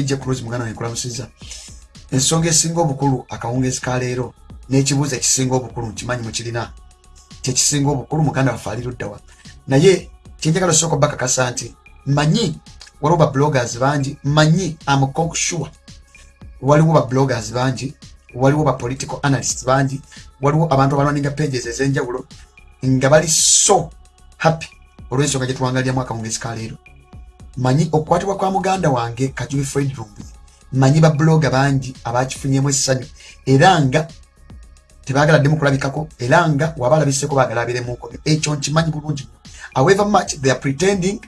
vijja cruz muganda nenkulamusiza ensonga esinga obukulu akawungezi kaleero n'ekibuuzo ekisinga obukulu nkimanyi mukirina kyekisinga obukulu muganda waffe aliruddawa naye kyenjagala osooka bakakasa nti manyi waliwo babloggers bangi manyi amconksure waliwo babloggers bangi waliwo bapolitical analyst bangi waliwo abantu abalwaninga pages ez'enjawulo nga bali so happy olw'ensonga gye tuwangaliramu akawungezi kaleero manyi okukwatibwa kwa muganda wange kajubi fred rumbuye manyi babloga bangi abakifunyemu essanyu. Era nga tebagaladdemu kulabikako era nga waba alabiseko bagalabiremuko ekyo nkimanyi bulungi however much they are pretending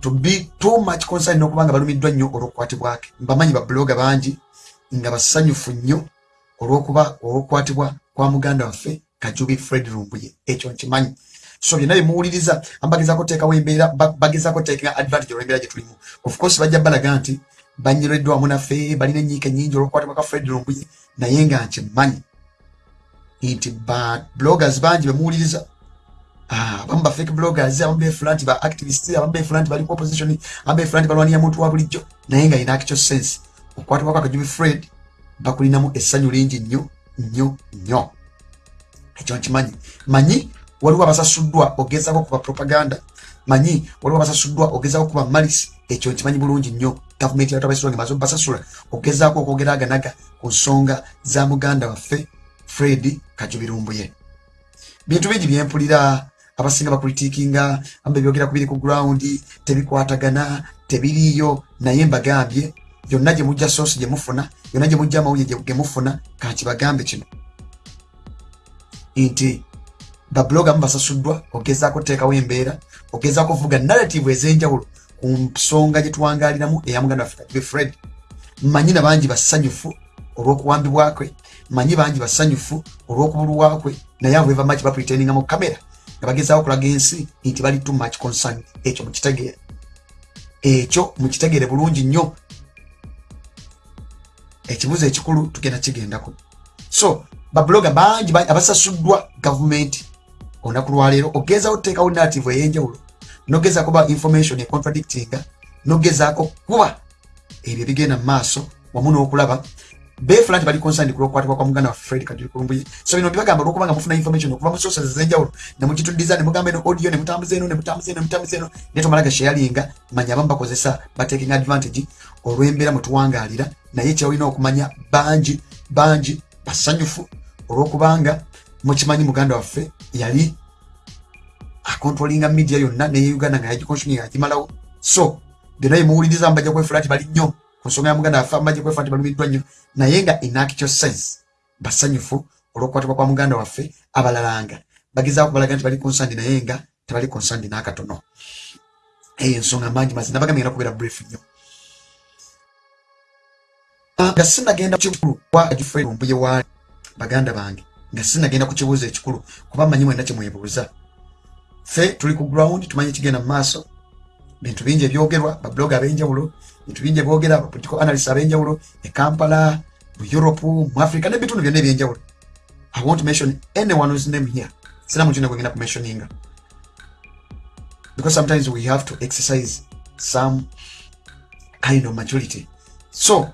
to be too much concern n'okuba nga balumiddwa nnyo olw'okukwatibwake. Mbamanyi babloga bangi nga basanyufu nnyo olw'okuba olw'okukwatibwa kwa muganda waffe kajubi fred rumbuye ekyo nkimanyi so byonna byemuwuliriza ambagezako teekawo embeera bagezako teekinga advantage olw'embeera gye tulimu. Of course bajja balaga nti banyireddwa wamu naffe balina enyiika nyingi olw'okukwatibwa ka fred rumbuye naye nga nkimanyi nti ba bloggers bangi bemuwuliriza ah, abamu ba fake bloggers abamu befula nti ba activist abamu befula nti bali ku opposition abamu befula nti balwanira muntu wa bulijjo. Naye nga ina actual sense. Okukwatibwa kwa kajubi fred bakulinamu essanyu lingi nnyo nnyo nnyo. Ekyo nkimanyi. Manyi waliwo abasasuddwa ogezako kuba propaganda. Manyi waliwo abasasuddwa ogezako kuba malisi ekyo nkimanyi bulungi nnyo. Gavumenti yatabasula ngemaze obasasula ogezaako okwogeraganaga ku nsonga za muganda waffe fred kajubirumbuye. Bintu bingi byempulira abasinga bakulitiikinga amba byogera ku biri ku gurawundi tebikwatagana tebiriiyo naye mbagambye yonna gye mujja soosi gye mufuna yonna gye mujja amawulire ge mufuna kankibagambe kino. Nti babloga mu basasuddwa ogezaako teekawo embeera ogezaako ovuga narrative ez'enjawulo ku nsonga gye tuwangaliramu eya muganda waffe kajube fred mmanyi na bangi basanyufu olw'okuwambibwakwe manyi bangi basanyufu olw'okubulwakwe naye abo beva maki bapretendinga mu kamera nga bagezaako okulaga ensi nti bali too much concern ekyo mukitegeere ekyo mukitegeere bulungi nnyo. Ekibuzo ekikulu tugenda kigendako. So babloga bangi abasasuddwa gavumenti olunaku lwaleero ogezaako tuteekawo narrative ey'enjawulo nogezaako ba information econtradictinga nogezaako kuba ebyo bigenda mu maaso wamu n'okulaba. Befula nti bali concerned ku lwokukwatibwa kwa muganda wa fred kajuli kulumbuye. So bino byebagamba olwokuba nga mufuna information okuva mu sources ez'enjawulo nemugituddiza nemugamba eno audio nemutambuza eno nemutambuza eno nemutambuza eno naye tomalaga sharinga manya abamu bakozesa batekinga advantage olw'embeera mwe tuwangaalira naye kyolina okumanya bangi bangi basanyufu olw'okubanga mukimanyi muganda waffe yali akontrolinga media yonna neye uganda nga yagikonsuminga agimalawo so byonna byemuwuliriza mbajja kwefula nti bali nnyo ku nsonga ya muganda waffe mbajja kwefula nti balumiddwa nnyo naye nga inactual sense. Basanyufu olw'okukwatibwa kwa muganda waffe abalalanga bagezaako balaga nti bali konsandi naye nga tebali konsandi n'akatono eyo ensonga mangi mazi nabagambye ngenda kubeera brief nnyo nga sinagenda kukikulu kwa agifumbuye waali baganda bange nga sinagenda ku kibuuzo ekikulu kuba mmanyi mwena kyemwebuuza ffe tuli ku ground tumanyi ekigenda mu maaso. Bintu bingi ebyogerwa babloga ab'enjawulo bintu bingi ebyogera bapolitical analyst ab'enjawulo e kampala mu europe mu africa n'ebitundu byonna ebyenjawulo. I won't mention anyone whose name here. Sina yena gwengenda kumentioninga. Because sometimes we have to exercise some kind of majority so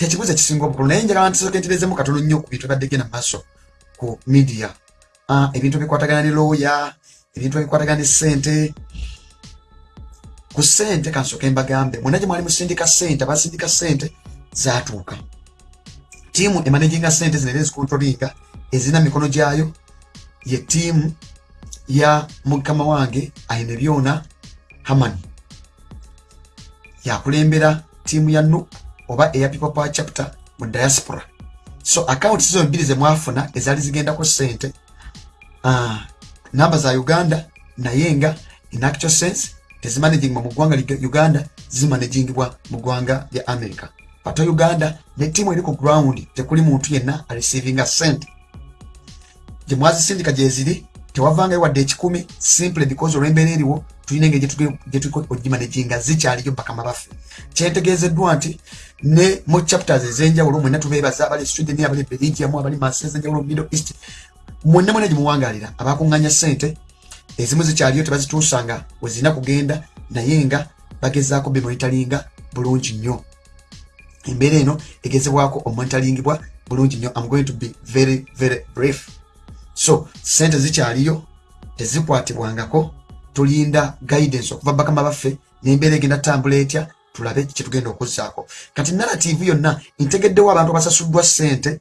tekibuuzo ekisinga obukulu naye njagala ntisekenterezemu katono nnyo ku bintu ebadde genda maaso ku uh, ebintu ebikwatagana ne looya ebintu ebikwatagana ne ssente. Ku ssente kansooke mbagambe mwena gye mwali musindika ssente abasindika ssente zaatuuka. Tiimu emanaginga ssente zinera ezikontrolinga ezirina mikono gyayo ye tiimu ya mukama wange ayina byona haman yakulembera tiimu ya nup oba eya people power chapter mu diaspora. So akawunti zo bbiri zemwafuna ezaali zigendako ssente. Uh, namba za uganda naye nga in actual sense tezimanagingwa mu ggwanga uganda zimanagingibwa mu ggwanga lya america. Ate uganda ne tiimu eri ku ground tekuli muntu yenna arecevinga sente gye mwazisindika gyeziri tewavangayo wadde ekikumi simple because olw'embeera eriwo tulina engeri gyetuliko ogimanaginga zikyaliyo bakama baffe kyentegeezeddwa nti ne mu chapters ez'enjawulo mwenna tubeebaza abali sweden abali belgium abali masi ez'enjawulo middle east mwenna mwena gyemuwangaalira abakuŋŋanya ssente ezimu zikyaliyo tebazituusanga wezirina kugenda naye nga bagezaako bemonitalinga bulungi nnyo. Embeera eno egezebwako omonitaringibwa bulungi nnyo. Am going to be very very brief. So sente zikyaliyo tezikwatibwangako tulinda guidance okuva bakama baffe nembeera egenda tambula etya tulabe kyetugenda okuzzaako. Kati narrative yonna ntegeddewo abantu abasasuddwa sente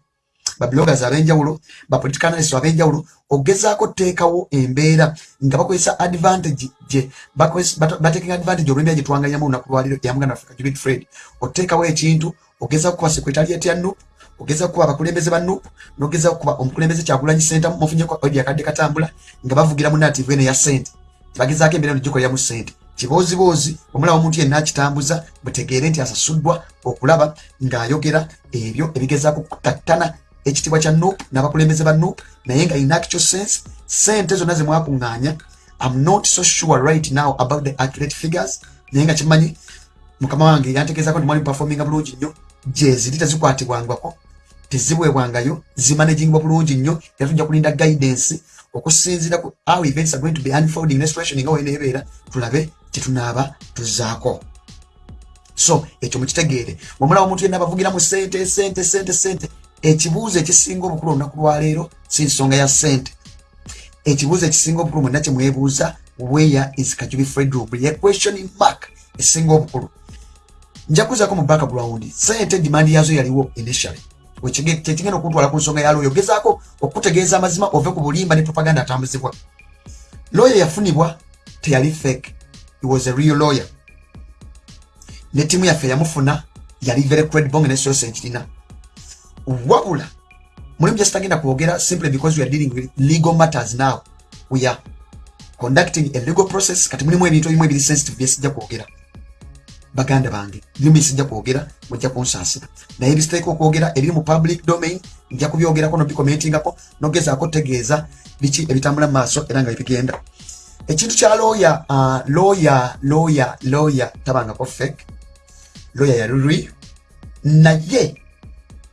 babloggers abenjawulo bapoliticanalist abenjawulo ogezaako teekawo embeera nga bakozesa advantage gye batekinga advantage olwembeera gyetuwanganyamu olunaku lwaliro yamuganda africa jubit fred. Oteekawo ekintu ogezaako kuba sekretariat ya nup ogezaako kuba abakulembeze ba nup nogezaako kuba omukulembeze kyagulanyi senta mufunyeko odi akadde katambula nga bavugira mu narrative eno ya sente bagezaako embeera eno gikoleramu sente kiboozibozi omulaba omuntu yenna akitambuza mutegeere nti asasuddwa okulaba ng'ayogera ebyo ebigezaako kutattana ekitibwa kya nup n'abakulembeze ba nup naye nga ina actual sense sente zonna zemwakuŋŋaanya am not so sure right now about the accurate figures naye nga kimanyi mukama wange yantegeezako nti mwali performinga bulungi nnyo. Gyeziri tezikwatibwangwako tezibwebwangayo zimanagingibwa bulungi nnyo era tujja kulinda guidance okusinziira ku how events are going to be unfolding. Restoration nga weneebeera tulabe tetunaaba tuzaako. So ekyo mukitegeere. Wamulaba omuntu yenna abavugira mu sente sente sente sente ekibuuzo ekisinga obukulu olunaku lwaleero si nsonga ya sente ekibuuzo ekisinga obukulu mwenna kyemwebuuza where is kajubi fredroom ye questioning mark esinga obukulu. Nja kuzako mu background sente demand yazo yaliwo initially kyekigenda okutwala ku nsonga ya looya ogezaako okutegeeza amazima ove ku bulimba ne propaganda atambuzibwa looya yafunibwa teyali fake. He was a real lawyer. Ne tiimu yaffe yamufuna yali very credible nga nesosa enkirina wabula mulimu gyesitagenda kwogera simply because we are dealing with legal matters now. We are conducting a legal process. Kati mulimu ebintu ebimu ebiri sensitive byesijja kwogera baganda bange. Byo bisijja kwogera mujja kunsaasira. Naye ebisiteeka okwogera ebiri mu public domain nja kubyogerako nobikomentingako nogezaako tegeeza biki ebitambula mu maaso era nga bibigenda ekintu kya looya looya looya looya tabangako fake. Looya yalulwi naye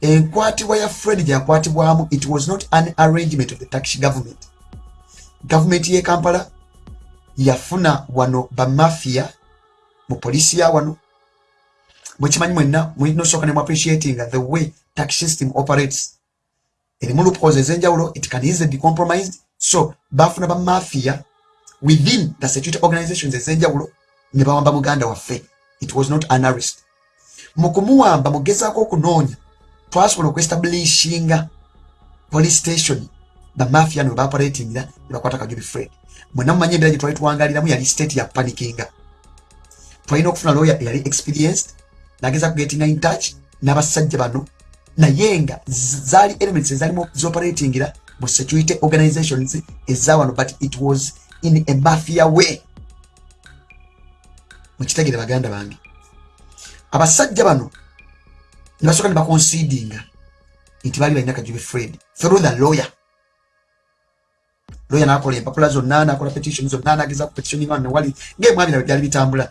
enkwatibwa ya fred gyakwatibwamu it was not an arrangement of the tax government. Gavumenti ye kampala yafuna wano bamafia mu polisi ya wano. Bwekimanyi mwenna nosooka nemu appreciating the way tax system operates. Erimu loopholes ez'enjawulo it can easily be compromised. So bafuna bamafia within the security organizations ez'enjawulo ne bawamba muganda waffe. It was not an arrest. Mu kumuwamba mugezaako okunoonya twasobola okuestablishinga police station. Bamafia no webaoperatingira ne bakwata kajubi fred. Mwenna mumanyi embeera gye twali tuwangaliramu yali state ya panikinga twalina okufuna lawyer eyali experienced. Nageza kugetinga in touch n'abasajja bano. Naye nga zaali elements ezalimu zoperatingira mu security organizations ezawano but it was in a mafia way. Mukitegere baganda bange. Abasajja bano nebasooka ne baconsidinga. Nti baali balina kajubi fred. Through the lawyer. Lawyer nakola empapula zonna nakola petition zonna nageza ku petition nga newali ngaemwabiraba byali bitambula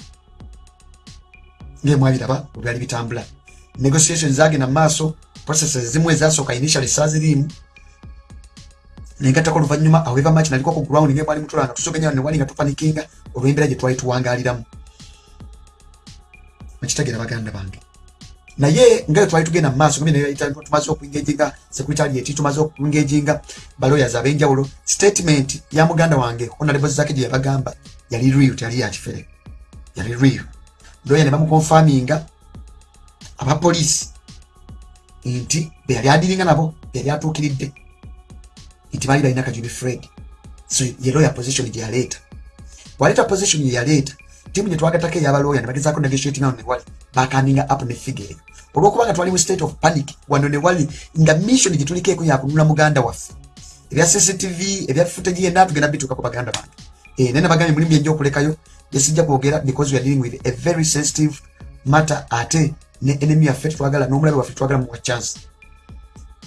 ngaemwabiraba byali bitambula negotiation zagenda mumaaso processes zimu ezasooka initially saaziriimu nengatako oluvanyuma however much naliko ku ground ngaemwali mutulanga tusogenya newali nga tupanikinga olw'embeera gye twali tuwangaliramu na baganda bange. Naye nga twali tugenda mu maaso tumaze okuengejinga secretariat tumaze okuengejinga balawyers ab'enjawulo statement ya muganda wange honorable zaki gye yabagamba yali real teyali yakifere yali real lawyer ne bamukonfaminga abapoliisi nti beyali adiringa nabo beyali atuukiridde. Nti baali balina kajubi fred. So ye lawyer position gye yaleeta. Bwaleeta position ye yaleeta timu gye twagatako ey'abalawyer ne bagezaako negotiating awo newali bakaninga up ne figure. Olwokubanga twali mu state of panic wano newali nga mission gye tulikeeko yakunula muganda waffe. Ebya cctv ebya footage yenna tugenda bituuka ku baganda bange. E, naye nabagambye mulimu byenja okulekayo gyesijja kwogera because we are dealing with a very sensitive matter ate ne enemy yaffe tetwagala n'omulabe waffe twagala muwa chance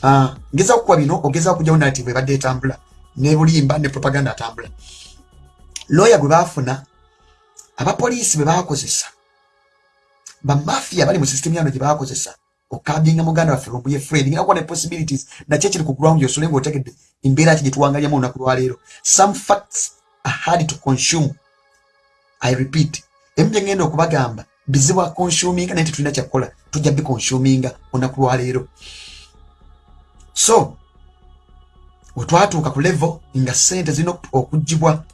uh, ngezaako kukuba bino ogezaako kujjawo narrative ebadde etambula ne bulimba ne propaganda atambula. Lawyer gwe baafuna abapoliisi be bakozesa bamafia bali mu system yano gye bakozesa okabinga muganda waffe lumbuye fred ngina kuba ne possibilities nakyo kiri ku ground yosole ngaotegedde embeera ki gye tuwangalyamu olunaku lwaleero some facts are hard to consume i repeat emu gyengenda okubagamba bizibu akonsuminga naye tetulina kyakukola tujja bikonsuminga olunaku lwaleero so wetwatuuka ku level nga sente zirina okugibwa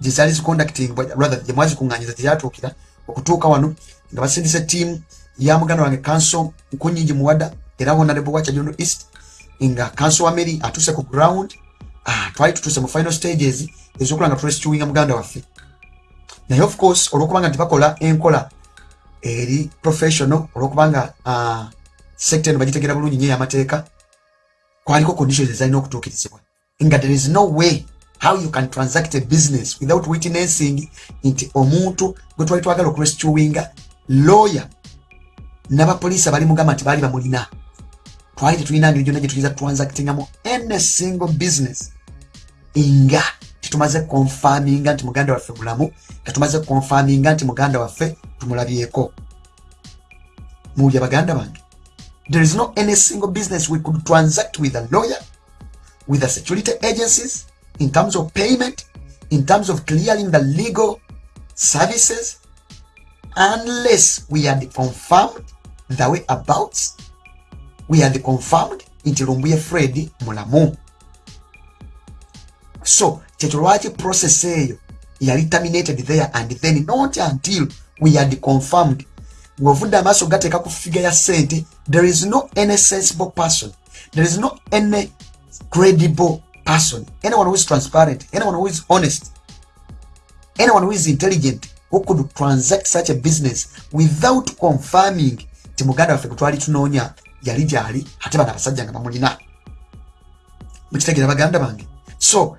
gyezaali zicondacting gyemwazikuŋŋanyiza gyeyatuukira okutuuka wano nga basindisa ettiimu ya muganda wange kanso nkunyingi muwada era honorable wacha jono east nga kanso wa mary atuuse ku ground ah, twali tutuuse mu final stages ezokola nga turestuinga muganda waffe naye of course olwokubanga nti bakola enkola eri professional olwokubanga uh, sector eno bagitegeera bulungi nyo eyamateeka kwaliko conditions ezalina okutuukirizibwa. Nga there is no way how you can transact a business without witnessing nti omuntu gwe twali twagala okurestuinga lawyer n'abapoliisi abali mugamba nti baali bamulina. Twali tetulina ngeri gyonna gye tuyinza transactingamu any single business. Nga tetumaze konfaminga nti muganda waffe mulamu nga tumaze konfaminga nti muganda waffe tumulabyeko. Muwulya baganda bange. There is no any single business we could transact with a lawyer with the security agencies in terms of payment in terms of clearing the legal services unless we had confirmed the way about we had confirmed nti lumbuye fred mulamu. So kyekyo lwaki process eyo yali terminated there and then not until we had confirmed. Ng'ovudde amaaso gateeka ku figa ya sente there is no any sensible person there is no any credible person anyone who is transparent anyone who is honest anyone who is intelligent who could transact such a business without confirming. Ti muganda waffe gwe twali tunoonya yali gyali ate bano abasajja nga bamulina. Mukitegeera baganda bange. So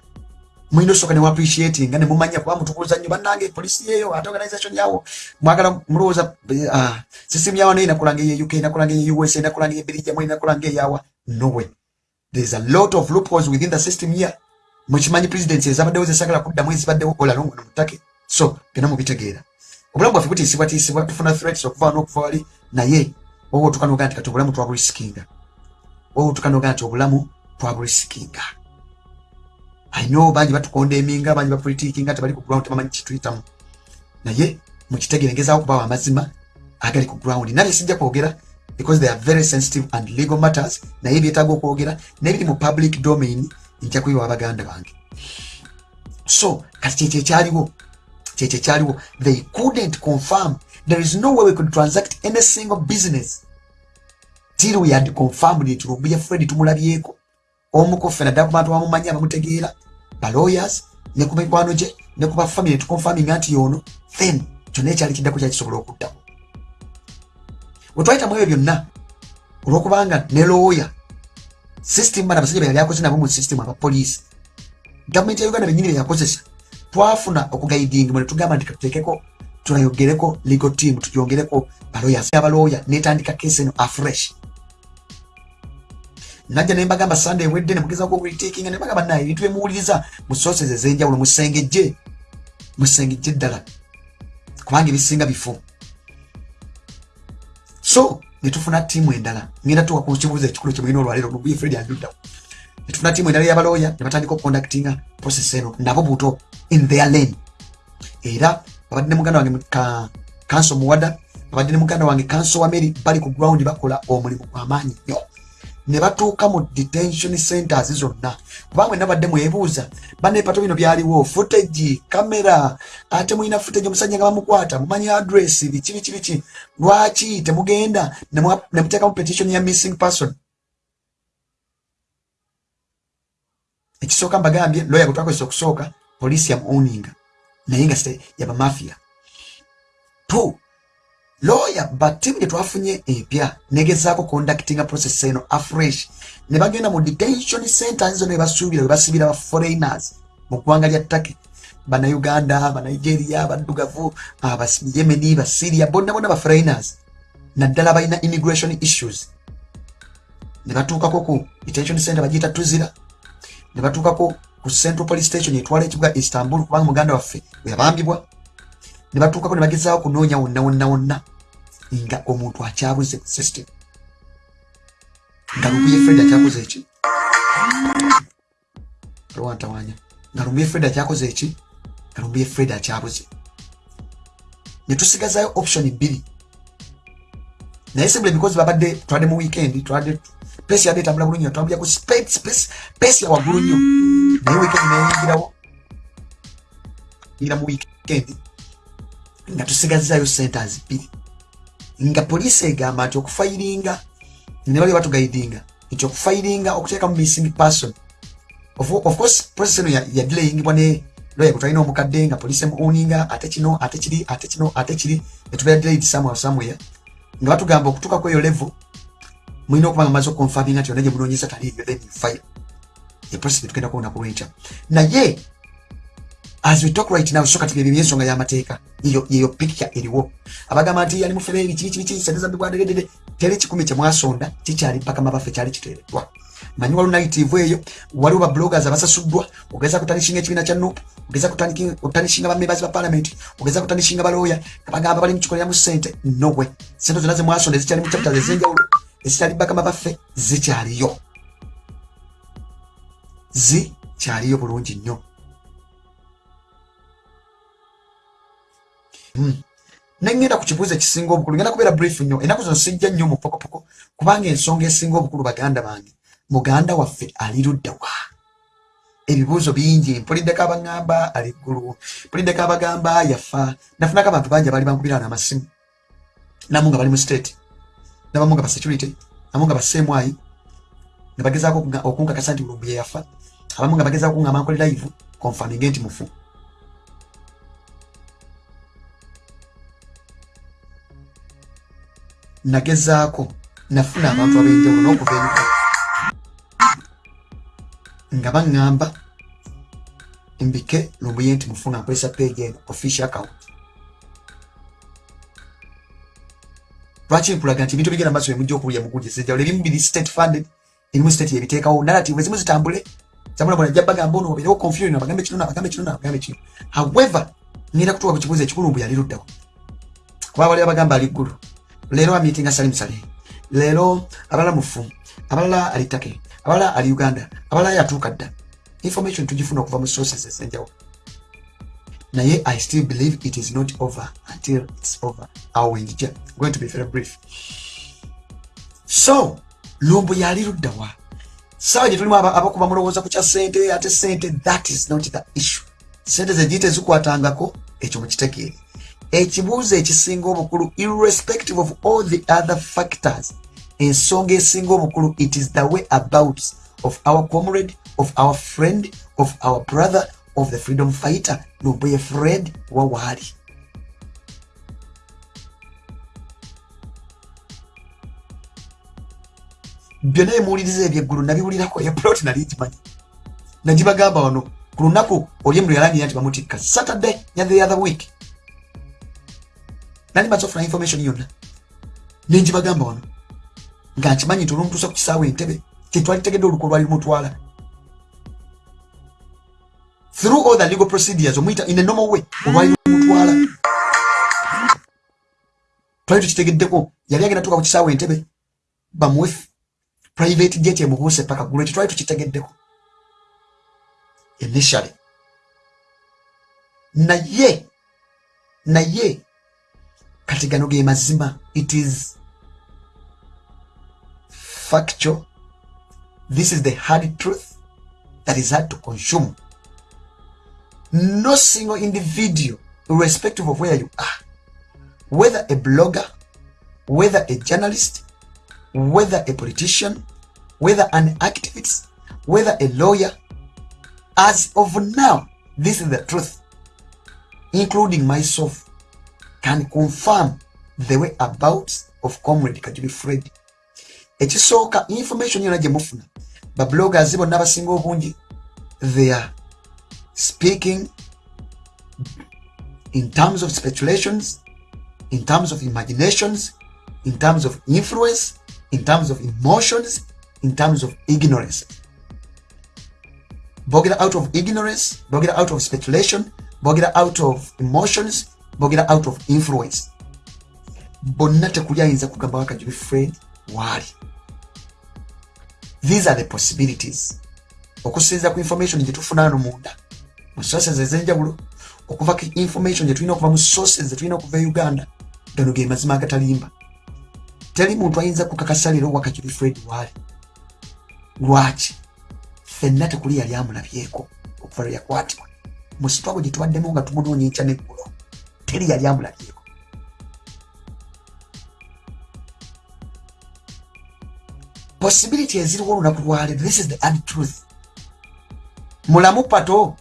mulina osooka newaappreciatinga nemumanya kuba mutukuuza nnyo bannange polisi yeyo ate organization yawo. Mwagala mulowooza uh, system yawo naye nakulanga eye uk nakulanga eye us nakulanga eye belgium nakulanga eyawa nowe there's a lot of loopholes within the system here. Mukimanyi presidency ezabaddewo zesagala kuddamu ezibaddewo olalongono mutake so byonna mubitegeera obulamu bwaffe butiisibwatiisibwa tufuna threats okuva n'okuva wali naye wowe otukanoga nti kati obulamu twabulisikinga wowe otukanoga nti obulamu twabulisikinga ayino bangi batukonda eminga bangi bapolitikinga tebali ku ground tebamanyi kituyitamu naye mukitegere ngezaawo okubawa amazima agali ku ground. Nabye sijja kwogera because they are very sensitive and legal matters naye byetaaga okwogera nebiri mu public domain nja kuyiwa abaganda bange. So kati kyekyo ekyaliwo kyekyo ekyaliwo they couldn't confirm. There is no way we could transact any single business till we had confirmed nti lubuya fred tumulabyeko omukofe naddala ku bantu bamumanyi abamutegeera balawyers ne ku mikwano gye ne ku bafamily tukonfaminga nti yono then kyonna ekyali kiddako kyakisobola okuddamu. Wetwayitamu ebyo byonna olwokubanga ne lawyer system bana abasajja beyali akoze nabo mu system abapoliisi gavumenti ya uganda benyini beyakozesa twafuna okugaidinga mwe netugamba nti katuteekeko tunayogereko legal team tujongereko balawyers abalawyer netandika kesi eno afresh najja nembagamba sunday wedde nemugezako okulitekinga nembagamba naye ebintu bemuwuliriza mu sources ezenjawulo musengejje musengejje ddala. Kubanga ebisinga bifu so netufuna tiimu endala. Ngenda tuwa ku kibuuzo ekikulu kyemulina olwaleero lubuye fred anduddawo netufuna tiimu endala y'abalooya ne batandika okuconductinga process eno. Nabo buto in their lane. Era babadde ne muganda wange kanso muwada babadde ne muganda wange kanso wa mary bali ku ground bakola omulimu gw'amaanyi nnyo ne batuuka mu detention centers zonna. Kubanga mwe nabadde mwebuuza banepato bino byaliwo footage kamera ate mulina footage omusajja nga bamukwata mumanyi address biki biki biki lwaki temugenda nemuteekamu petition ya missing person? Ekisooka mbagambye lawyer gwe twakozesa okusooka poliisi yamuowninga naye nga yabamafia two lawyer batimu gye twafunye empya negezaako conductinga process eno afresh. Ne bagenda mu detention centers zo ne basuubira we basibira ba foreigners. Mu ggwanga lya take banauganda banigeria baddugavu abayemeni basiria bonna bonna ba foreigners. Naddala balina immigration issues. Ne batuukako ku detention center bagiyita tuzira ne batuukako ku central police station etwala ekibuga istanbul kubanga muganda waffe weyabambibwa ne batuukako ne bagezaako kunoonya wonna wonna wonna nga omuntu akyabuze system nga lubuye fred akyakoze eki lwantawanya nga lubuye fred akyakoze eki nga lubuye fred akyabuze netusigazayo option bbiri naye sibule because babadde twadde mu weekend twadde pesi yadde etambula bulungi twambulira ku pesi ya waggulu nnyo naye weekend neyingirawo yingira mu weekend. Nga tusigazayo centers bbiri nga poliisi egamba nti okufayiringa ne bali batugaidinga nti okufayiringa okuteeka mu missing person. Of, course process eno yadelayingibwa ne lawyer kutwalina omukadde nga poliisi emuuninga ate kino ate kiri ate kino ate kiri netubeera delayed somewhere somewhere. Nga batugamba okutuuka ku eyo level mulina okuba nga maze okonfaminga nti yonna gye munoonyeza taliiyo then fire eprocess netugenda kuwona ku lwenkya naye as we talk right now so kati byebyo byensonga y'amateeka yeyo picture eriwo. Abagamba nti yali mufebeeri kiki kiki sente zambibwadegedede teri kikumi kyemwasonda kikyali mpaka mabaffe kyali kiteereddwa. Manyi waliwo nayitive eyo waliwo babloggers abasasuddwa ogeza kutanishinga ekibiina kya nup ogeza kutanishinga bamembazi ba parliament ogeza kutanishinga balooya abagamba bali mukikoleramu sente nowe sente zonna zemwasonda ezikyali mu chapters ezenjawulo ezikyali bakama baffe zikyaliyo. Zikyaliyo bulungi nnyo Hmm. nengenda ku kibuuzo ekisinga obukulu ngenda kubeera brief nnyo ennaku zino sijja nnyo mu pokopoko kubanga ensonga esinga obukulu baganda bange muganda waffe ali luddawa. Ebibuuzo bingi mpuliddeko abaŋŋamba ali ggulu mpuliddeko abagamba yafa nafunako abantu bangi abaali bankubira n'amasimu namu nga bali mu state nabamu nga basecurity namu nga baseemwayi nga bagezaako okunkakasa nti bulumbu yeyafa abamu nga bagezaako kuŋŋamba nkole live konfaminge nti mufu nagezaako nafuna abantu ab'enjawulo n'okuva enyuka nga baŋŋamba mbike lumbuye nti mufuna nkozesa page eno official account. Lwaki nkulaga nti ebintu bigenda maaso bemujja okuwulya mukugyesa enjawulo ebimu biri state funded erimu state yebiteekawo. Narrative ezimu zitambule. Zamulabona jja bagamba ono obeerewo confusion abagambe kino nabagambe kino nabagambe kino. However ngenda kutuuka ku kibuuzo ekikulu mbu yali luddawo kuba bali abagamba ali ggulu leero amitinga salim saleh. Leero abalala mufu abalala ali take abalala ali uganda abalala yatuuka dda information tugifuna okuva mu sources ezenjawulo naye i still believe it is not over until its over. Awenjija going to be very brief. So lumbu yali luddawa sawa gye tulimu abakuba mulowooza ku kya sente ate sente that is not the issue. Sente zegiyite zikwatangako ekyo mukitegeere ekibuuzo ekisinga obukulu irrespective of all the other factors ensonga esinga obukulu it is the way about of our comrade of our friend of our brother of the freedom fighter nobuye fred wawaali byonna emuwuliriza ebyeggulu nabiwulirako eplot nali gimanyi nagibagamba wano ku lunaku oli emu lyalangira nti bamutikka saturday ya the other week nali maze ofuna information yonna? Nenjibagamba wano nga nkimanyi nti olumutuusa ku kisaawe entebe tetwalitegedde oluku lwali lumutwala through all the legal procedures omuyita in a normal way olwali lumutwala twali tukitegeddeko yali agenda tuka ku kisaawe entebe bamuwe private jet emubuuse paka gulu ekyo twali tukitegeddeko. Initially. Naye naye kati gano ge mazima it is factual. This is the hard truth that is hard to consume. No single individual irrespective of where you are whether a blogger whether a journalist whether a politician whether an activist whether a lawyer as of now this is the truth including myself can confirm the way about of comrade kajubi fred. Ekisooka information yona gye mufuna babloggers bonna abasinga obungi they are speaking in terms of speculations in terms of imaginations in terms of influence in terms of emotions in terms of ignorance. Bogera out of ignorance bogera out of speculation bogera out of emotions bogera out of influence. Bonna tekuli ayinza kugamba wakajubi fred waali. These are the possibilities. Okusinza ku information gye tufuna ano munda mu sources ezenjawulo okuva ku information gyetulina okuva mu sources zetulina okuva e uganda gano ge mazima agatalimba. Teri muntu ayinza kukakasa leero wakakiri fred waali. Lwaki? Fenna tekuli yali amulabyeko okuva lwe yakwatibwa. Mu sitwago gye tubaddemu nga tumunoonya enkya neggulo teri yali amulabyeko possibility eziriwo olunaku lwaleero this is the ad truth. Mulamu pato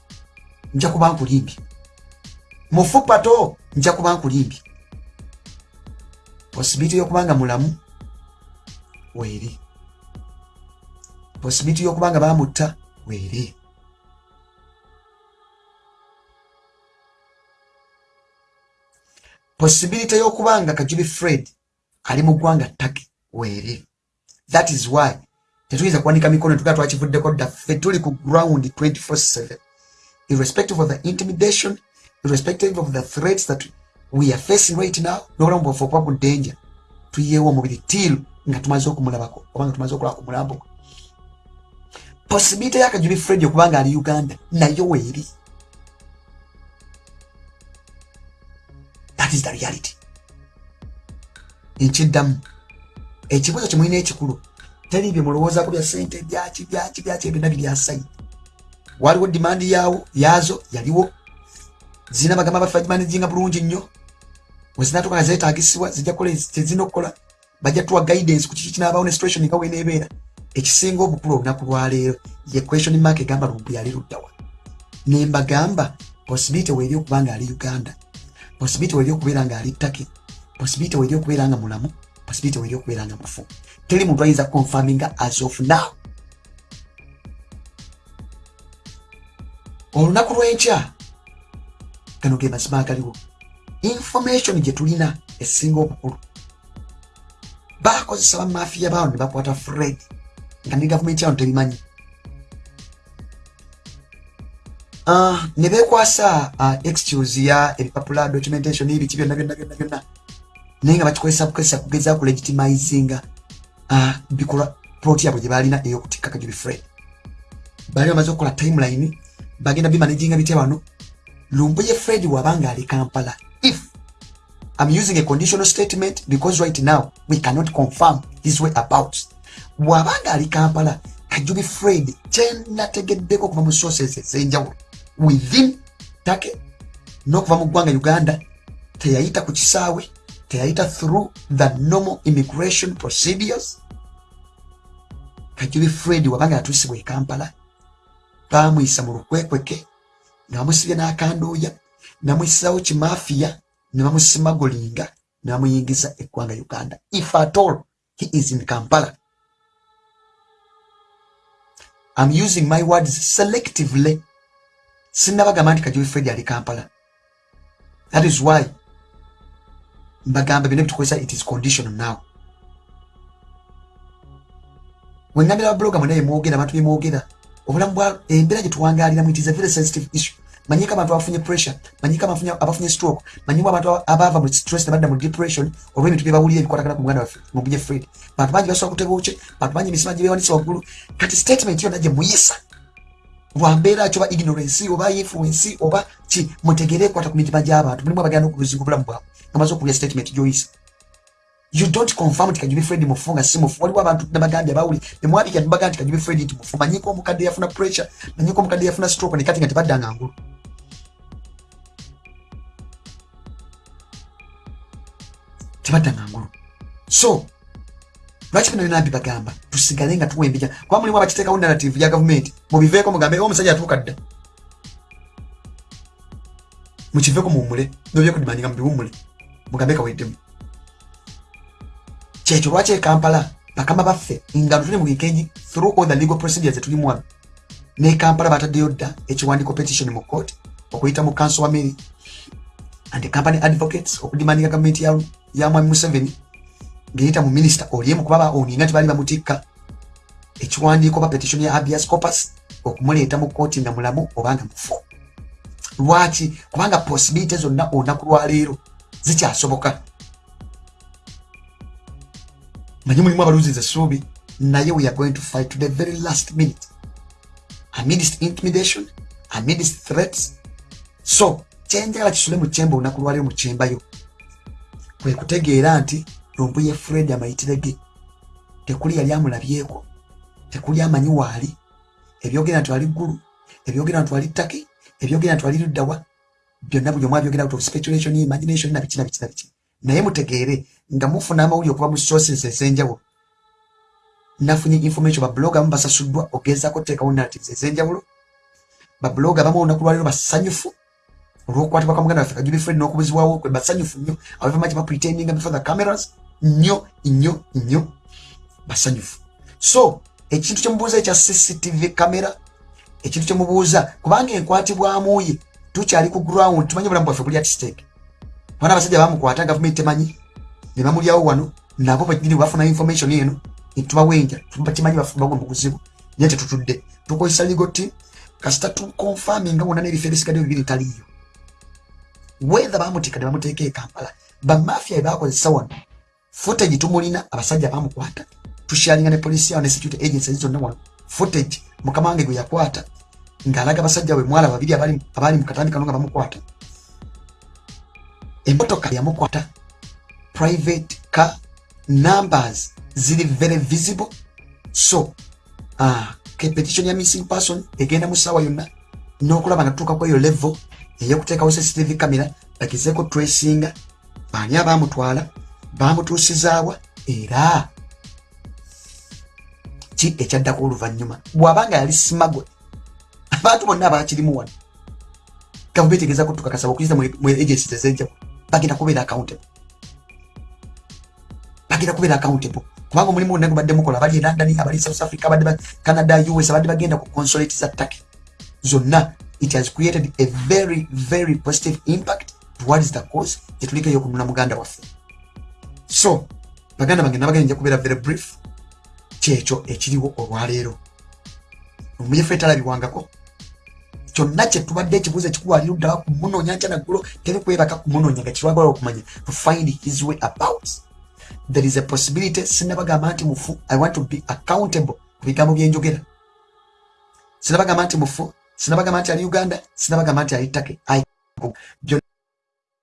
nja kuba nkulimbye mufu pato nja kuba nkulimbye possibility y'okubanga mulamu weeri possibility y'okubanga bamutta weeri possibility y'okubanga kajubi fred ali mu ggwanga ttake weeri that is why tetuyinza kuwanika mikono tugaa twakivuddeko ddaffe tuli ku ground 24/7 irrespective of the intimidation irrespective of the threats that we are facing right now nobulamu bwaffe okuba ku danger tuyeewo omubiri tiilu nga tumaze okumulabako oba nga tumaze okulaba ku mulambo gwe. Possibility yakajubi fred okubanga ali uganda nayo weeri that is the reality. Nkiddamu ekibuzo kyemulina ekikulu teri bye mulowoozaku bya sente byaki byaki byaki byonna biryasaidi waliwo dimandi yawo yazo yaliwo. Zirina bagamba baffe bagimanizinga bulungi nnyo. Wezinatuka nga zetaagisibwa zijja kukola tezirina okukola bajja tuwa guidance ku kiki kinaabawo ne situation nga weneebeera ekisinga obukulu olunaku lwaleero ye question mark egamba lumbu yali luddawa. Nembagamba possibility weeri okuba nga ali uganda possibility weeri okubeera nga ali ttake. Possibility weeri okubeera nga mulamu. Possibility weeri okubeera nga mufu teri muntu ayinza confirminga as of now. Olunaku lw'enkya gano ge mazima agaliwo information gye tulina esinga obukulu. Bakozesa bamafiya bawo ne bakwata fred. Nga ne gavumenti yano tebimanyi ne bekwasa ah, excuse ya ebipapula documentation ebiki byonna byonna byonna byonna naye nga bakikozesa bukozesa kugeza ku legitimizinga ah, bikolwa plot yabwe gye balina ey'okutikka kajubi fred. Baali bamaze okukola timeline bagenda bimanaginga bitya wano? Lumbuye fred wabanga ali kampala. If i'm using a conditional statement because right now we cannot confirm his way about bwabanga ali kampala kajubi fred kyenategeddeko okuva mu sources ez'enjawulo within take n'okuva mu ggwanga uganda teyayita ku kisaawe teyayita through the normal immigration procedures. Kajubi fred wabanga yatuusibwa e kampala bamuyisa mu lukwekweke nga bamusibye n'akandooya namwisawo kimafiya ne bamusimagolinga ne bamuyingiza eggwanga uganda. If at all he is in kampala. I'm using my words selectively sinnabagamba nti kajubi fred ali kampala. That is why mbagamba bino bitukozesa it is conditional now. Wengambira babloga mwena yemwogera abantu bemwogera obulamu bwa embeera gye it is a very sensitive issue. Manyiko abantu abafunye pressure manyiko abafunye stroke manyimu abantu abava mu stress nebadda mu depression olw'ebintu byebawulira ebikwatagana ku muganda waffe mubuje fred. Bantu bangi basobola kutebuuke bantu bangi emisima gyebewanisa waggulu. Kati statement yonna gye muyisa lwambeera ki oba ignorance oba influence oba ki mutegere ekwata ku mitima gy'abantu. Mulimu abagenda okuluzinga obulamu bwabwe ngamaze okulya statement gyoyisa. You don't confirm nti kajubi fred mufu nga si mufu waliwo abantu nabagambye abawuli nemwabika nebagaa nti kajubi fred nti mufu manyiko omukadde yafuna pressure manyiko omukadde yafuna stroke nekati nga tebaddanga ngulu tebaddanga ngulu. So lwaki bino byona mbibagamba tusigale nga tuwembija kuba mulimu abakiteekawo narrative ya gavumenti mubiveeko mugambe omusajja atuuka dda mukiveeko muwumule nobyekudimanyinga mubiwumule mugambe kaweddemu. Kyekyo lwaki ekampala bakama baffe nga tuli mu gikeji through all the legal procedures etulimu wano ne kampala bataddeyo dda ekiwandiiko petition mu court okuyita mu council wa mary and company advocates okudimandinga gavumenti ya mwami museveni ngeyita mu minisita oliemu kuba baoninga tibaali bamutikka. Ekiwandiiko ba petition ya habeas corpus okumuleeta mu kooti nga mulamu obanga mufu. Lwaki? Kubanga possibility zonna olunaku lwaleero zikyasoboka. Manyi mulimu abaluziza essuubi naye we are going to fight to the very last minute. Amidst intimidation amidst threats. So kyenjagala kisule mu kyemba olunaku lwaliro mu kyembayo. Kwe kutegeera nti lumbuye fred amayitire ge. Tekuli yali amulabyeko. Tekuli amanyi waali ebyogera nti wali ggulu ebyogera nti wali ttaki ebyogera nti wali luddawa byonna buli omu abyogera out of speculation imagination nabiki nabiki nabiki naye mutegeere nga mufuna amawuli okuva mu sources ez'enjawulo. Nafunye information babloga abamu basasuddwa ogezaako teekawo narratives ez'enjawulo. Babloga abamu olunaku lwaliro basanyufu olwokukwatibwa kwa muganda waffe kajubi fred n'okubuzibwawo kwe basanyufu nnyo abavamaki bapretendinga before the cameras nnyo nnyo nnyo basanyufu. So ekintu kyemubuuza ekya cctv camera ekintu kyemubuuza kubanga enkwatibwamuye tukyali ku ground tumanyi obulamu bwaffe buli at stake. Bana abasajja bamukwata gavumenti temanyi ne bamulyawo wano nabo bagini bafuna information eno netubawenja bakimanyi bagwa mu buzibu naye tetutudde. Tukozesa team kasita tukonfaminga wonna n'ebifo ebisigadde bibiri taliyo wetha bamutikadde bamuteeka ekampala bamafia ebakozesa wano footage tumulina abasajja bamukwata tushalinga ne polisi yawo ne security agencies zonna wano. Footage mukama wange gwe yakwata ng'alaga abasajja bwe mwala babiri abaali mu katambi kano nga bamukwata. Emotoka yamukwata private car numbers ziri very visible. So uh, petition ya missing person egenda mu ssaawa yonna n'okulaba nga tutuuka ku eyo level eyokuteekawo cctv camera bagezeeko tracinga baani abamutwala bamutuusizaawa era ki ekyaddako oluvannyuma? Bw'abanga yali simagwe abantu bonna abakirimu wano gavumenti egeza kutukakasa okuyita mu agencies ez'enjawulo bagenda kubeera accountable. Bagenda kubeera accountable. Kubanga omulimu gonna gubadde mukola abali e london abali south africa abadde canada us abadde bagenda ku consulate za turkey zonna it has created a very very positive impact towards the cause gyetuliko eyokununa muganda waffe so baganda bange nabagenda nja kubeera very brief. Kyekyo ekiriwo olwaleero. Omuyefu etalabiwangako kyonna kyetubadde ekibuuzo ekikuwalira oddawa kumunoonya nkya naggulo tebikwebaka kumunoonya nga kirwagala okumanya to find his way about. There is a possibility sinabagamba nti mufu i want to be accountable ku bigambo byenjogera sinabagamba nti mufu sinabagamba nti ali uganda sinabagamba nti ali take byonna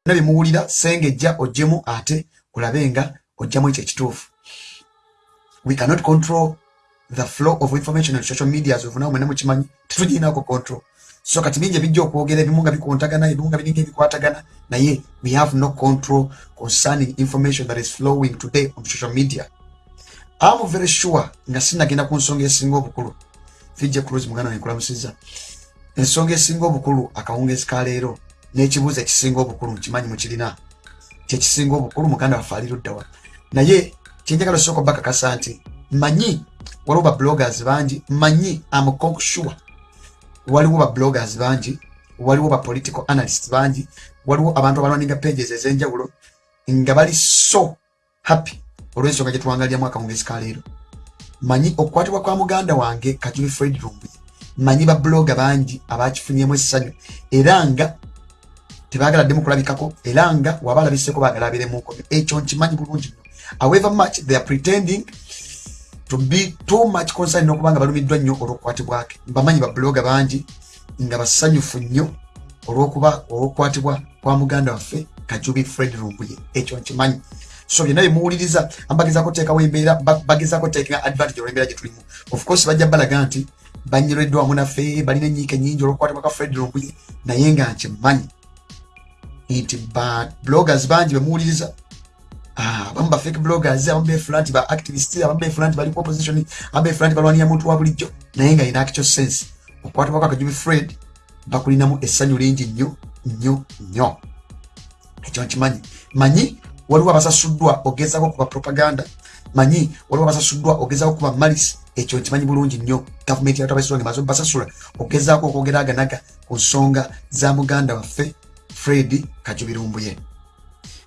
byemuwulira sengejja ojjemu ate olabe nga ojjamu ekyo ekituufu. We cannot control the flow of information on social media zovunawo mwena mukimanyi. Tetugiinako control. So kati bingi ebijja okwogera ebimu nga bikontagana ebimu nga biringa ebikwatagana naye we have no control concerning information that is flowing today on social media. Am very sure nga sinagenda ku nsonga esinga obukulu. Fijja cruise muganda nenkulamusiza ensonga esinga obukulu akawungezi kaleero n'ekibuuzo ekisinga obukulu nkimanyi mukirina kyekisinga obukulu muganda waffe ali luddawa naye kyenjagala osooka bakakasa nti manyi waliwo ba bloggers bangi manyi amconksure waliwo ba bloggers bangi waliwo ba political analyst bangi waliwo abantu abalwaninga pages ez'enjawulo nga bali so happy olw'ensonga gyetwangaliramu akawungezi kaleero manyi okukwatibwa kwa muganda wange kajubi fred rumbuye manyi ba blogger bangi abakifunyemu essanyu era nga tebagala ddemu kulabikako era nga waba alabiseko bagala aberemuko ekyo nkimanyi bulungi nno however much they are pretending to be too much concern n'okubanga balumiddwa nnyo olw'okukwatibwake bamanyi babuloga bangi nga basanyufu nnyo olw'okuba olw'okukwatibwa kwa muganda waffe kajubi fred rumbuye ekyo nkimanyi. So byonna byemuwuliriza bagezako teekawo embeera bagezako teeka advantage olw'embeera gye tulimu. Of course bajja balaga nti banyereddwa wamu naffe balina enyiika ennyingi olw'okukwatibwa kwa fred rumbuye naye nga nkimanyi nti ba bloggers bangi bemuwuliriza abamu ba fake bloggers abamu befula nti ba activists abamu befula nti bali ku opposition abamu befula nti balwanira muntu wa bulijjo. Naye nga ina actual sense okukwatibwa kwa kajubi fred bakulinamu essanyu lingi nnyo nnyo nnyo. Ekyo nkimanyi. Manyi waliwo abasasuddwa ogezako kuba propaganda. Manyi waliwo abasasuddwa ogezako kuba malis ekyo nkimanyi bulungi nnyo. Gavumenti yatabasula nga maze basasula ogezaako okwogeraganaga ku nsonga za muganda waffe fred kajubirumbuye.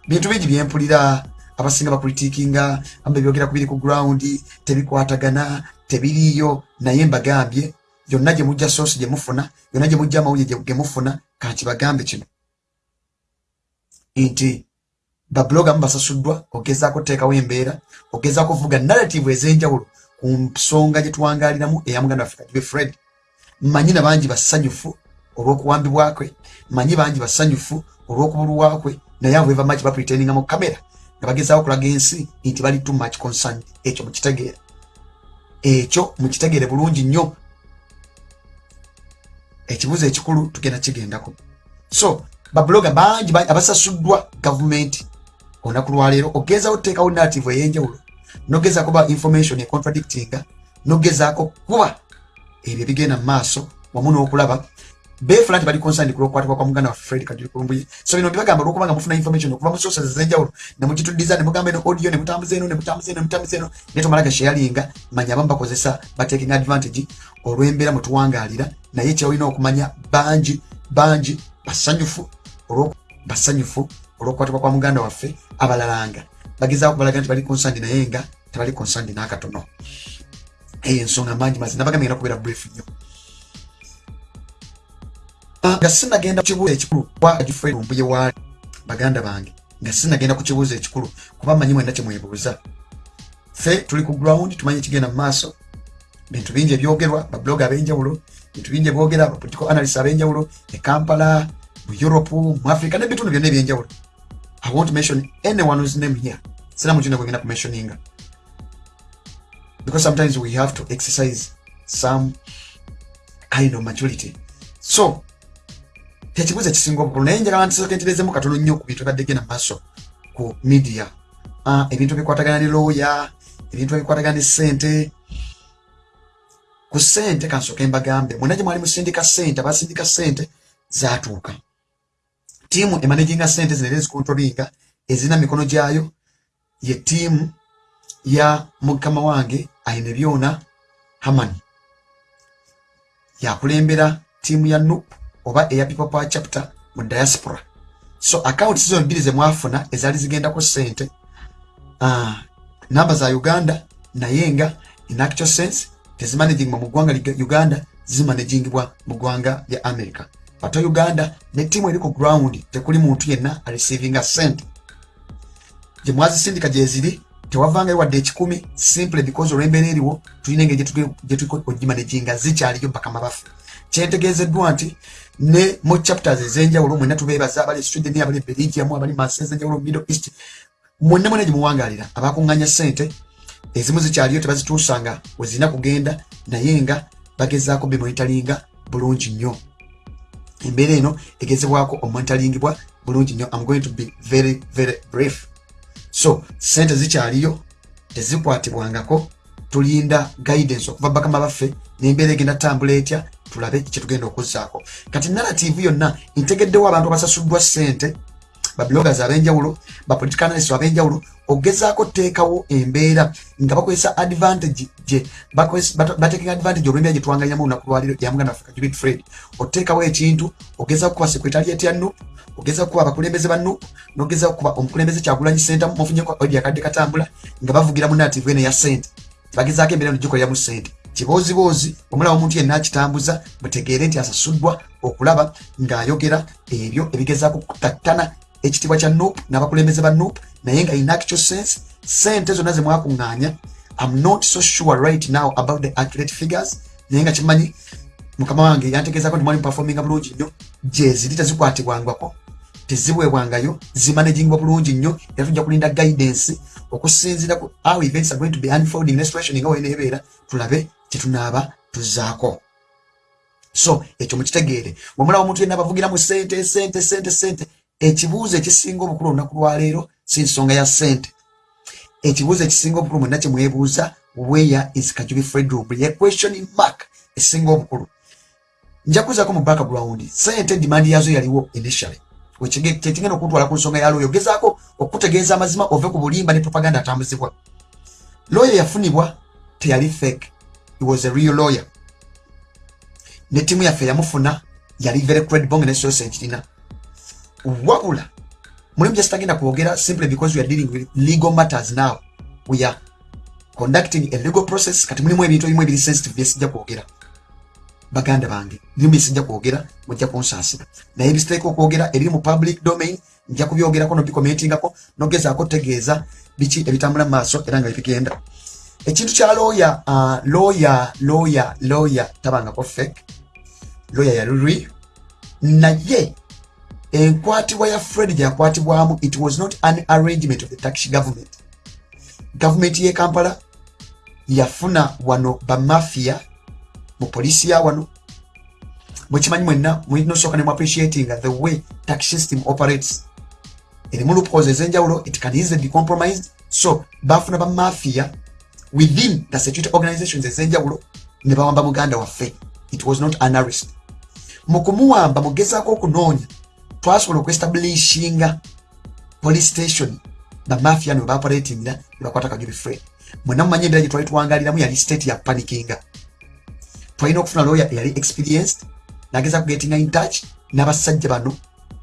Bintu bingi byempulira abasinga bapolitikinga amba byogera kubiri ku ground tebikwatagana tebiriiyo naye mbagambye yonna gye mujja soosi gye mufuna yonna gye mujja amawulire ge mufuna kankibagambe kino. Nti babuloga mu basasuddwa ogezaako teekawo embeera ogezaako okuvuga narrative ez'enjawulo ku nsonga gye tuwangaliramu eya muganda waffe kajibe fred. Mmanyi na bangi basanyufu olw'okuwambibwakwe manyi bangi basanyufu olw'okubulwakwe naye abo eva maki bapretendinga mu kamera nga bagezaawo okulaga ensi nti bali too much concern ekyo mukitegeera ekyo mukitegeere bulungi nnyo. Ekibuzo ekikulu tugenda kigendako. So babuloga bangi abasasuddwa gavumenti olunaku lwaleero ogezaako tuteekawo native ey'enjawulo nogezaako ba information econtradictinga nogezaako kuba ebyo ebigenda mu maaso wamu n'okulaba beefula nti bali concerned kulwokukwatibwa kwa muganda wa fred kajuli kulumbuye so bino mbibagamba olwokubanga mufuna information okuva mu sources ez'enjawulo nemugitudiza nemugamba eno audio nemutambuza eno nemutambuza eno nemutambuza eno naye tomalaga sharinga manya abamu bakozesa bataking advantage olw'embeera mutuwangaalira naye kyolina okumanya bangi bangi basanyufu basanyufu olw'okukwatibwa kwa muganda waffe abalalanga. Bagezaako balaga nti bali concerned naye nga tebali concerned n'akatono. Eyo ensonga mangi mazi nabagambye ngenda kubeera brief nnyo nga sinagenda ku kibuuzo ekikulu kwagifrumbuye waali baganda bange. Nga sinagenda ku kibuuzo ekikulu kuba manyi mwenda kyemwebuuza ffe tuli ku ground tumanyi ekigenda mu maaso. Bintu bingi ebyogerwa bablog ab'enjawulo bintu bingi ebyogera bapolitical analyst ab'enjawulo e kampala mu europe mu africa n'ebitundu byonna ebyenjawulo. I want mention anyone name here. Sina mutino gwegenda ku mentioninga because sometimes we have to exercise some kind of maturity. So tekibuzo ekisinga obukulu naye njagala ntisokenterezemu katono nnyo ku bintu ebadde genda maaso ku uh, ebintu ebikwatagana ne looya ebintu ebikwatagana ne sente ku sente kansoke mbagambe mwena gye mwali musindika sente abasindika sente zatuuka tiimu emanaginga sente zino era ezikontrolinga ezirina mikono gyayo. Ye tiimu ya mukama wange ayina ebyona haman yakulembera tiimu ya nup oba eya people power chapter mu diaspora. So account zizo bbiri zemwafuna ezaali zigendako sente uh, namba za uganda naye nga in actual sense tezimanagingwa mu ggwanga uganda zimanagingibwa mu ggwanga lya america. Ate uganda ne tiimu eri ku ground tekuli muntu yenna arecevinga sente gye mwazisindika gyeziri tewavangayo wadde ekikumi simple because olw'embeera eriwo tulina engeri gyetugimanaginga zikyaliyo bakama baffe kyentegeezeddwa nti ne mu chapters ez'enjawulo mwenna tubeebaza abali sweden abali belgium abali masi ez'enjawulo middle east. Mwonna mwena gyemuwangaalira abakuŋŋanya sente ezimu zikyaliyo tebazituusanga wezirina kugenda naye nga bagezaako bemonitalinga bulungi nnyo. Embeera eno egezebwako omonitaringibwa bulungi nnyo. Am going to be very very brief. So sente zikyaliyo tezikwatibwangako tulinda guidance okuva bakama baffe nembeera egenda tambula etya tulabe kyetugenda okuzzaako. Kati narrative yonna ntegeddewo abantu abasasuddwa sente babloggers abenjawulo bapolitical analyst abenjawulo ogezaako teekawo embeera nga bakozesa advantage gye batekinga advantage olwembeera gyetuwanganyamu olunaku lwaliro yamuganda africa jubit fred. Oteekawo ekintu ogezaako kuba sekretariat ya nup ogezaako kuba abakulembeze ba nup nogezaako kuba omukulembeze kyagulanyi senta mufunyeko odi akadde katambula nga bavugira mu narrative eno ya sente bagezaako embeera eno gikoleramu sente kiboozibozi omulaba omuntu yenna akitambuza mutegeere nti asasuddwa okulaba ng'ayogera ebyo ebigezaako kutattana ekitiibwa kya nup n'abakulembeze ba nup naye nga in actual sense sente zonna zemwakuŋŋaanya am not so sure right now about the accurate figures naye nga kimanyi mukama wange yantegeezako nti mwali muperforminga bulungi nnyo gyeziri tezikwatibwangwako tezibwebwangayo zimanagingwa bulungi nnyo era tujja kulinda guidance okusinziira ku how events are going to be unfolding nesituation nga weneebeera tulabe kyetunaaba tuzaako. So ekyo mukitegeere bwemulaba omuntu yenna bavugiramu sente sente sente sente ekibuuzo ekisinga obukulu olunaku lwaleero si nsonga ya sente ekibuuzo ekisinga obukulu mwenna kyemwebuuza where is kajubi fredroom ye question mark esinga obukulu. Nja kuzaako mu background sente demand yazo yaliwo initially. Kyekigenda okutwala ku nsonga ya looyo ogezaako okutegeeza amazima ove ku bulimba ne propaganda atambuzibwa. Looyo yafunibwa teyali fake he was a real lawyer. Ne tiimu yaffe yamufuna yali very credible nga nesosa ekirina wabula mulimu gyesitagenda kwogera simply because we are dealing with legal matters now. We are conducting a legal process kati mulimu ebintu ebimu ebiri sensitive byesijja kwogera. Baganda bange birimu byesijja kwogera mujja kunsaasira naye ebisiteeka okwogera ebiri mu public domain nja kubyogerako nobikomentingako nogezaako tegeeza biki ebitambula mu maaso era nga bibigenda ekintu kya looya looya looya looya tabangako fake. Looya yalulwi naye enkwatibwa ya fred gyakwatibwamu it was not an arrangement of the turkish government. Gavumenti ye kampala yafuna wano bamafia mu polisi ya wano. Mwekimanyi mwenna munosooka nemu appreciatinga the way tax system operates. Erimu loopholes ez'enjawulo it can easily be compromised. So bafuna bamafia within the security organizations ez'enjawulo ne bawamba muganda waffe. It was not an arrest. Mu kumuwamba mugezaako okunoonya twasobola okuestablishinga police station. Bamafia ne baoperatingira ne bakwata kajubi fred. Mwena mumanyi embeera gye twali tuwangaliramu yali state ya panikinga twalina okufuna lawyer eyali experienced nageza kugetinga in touch n'abasajja bano.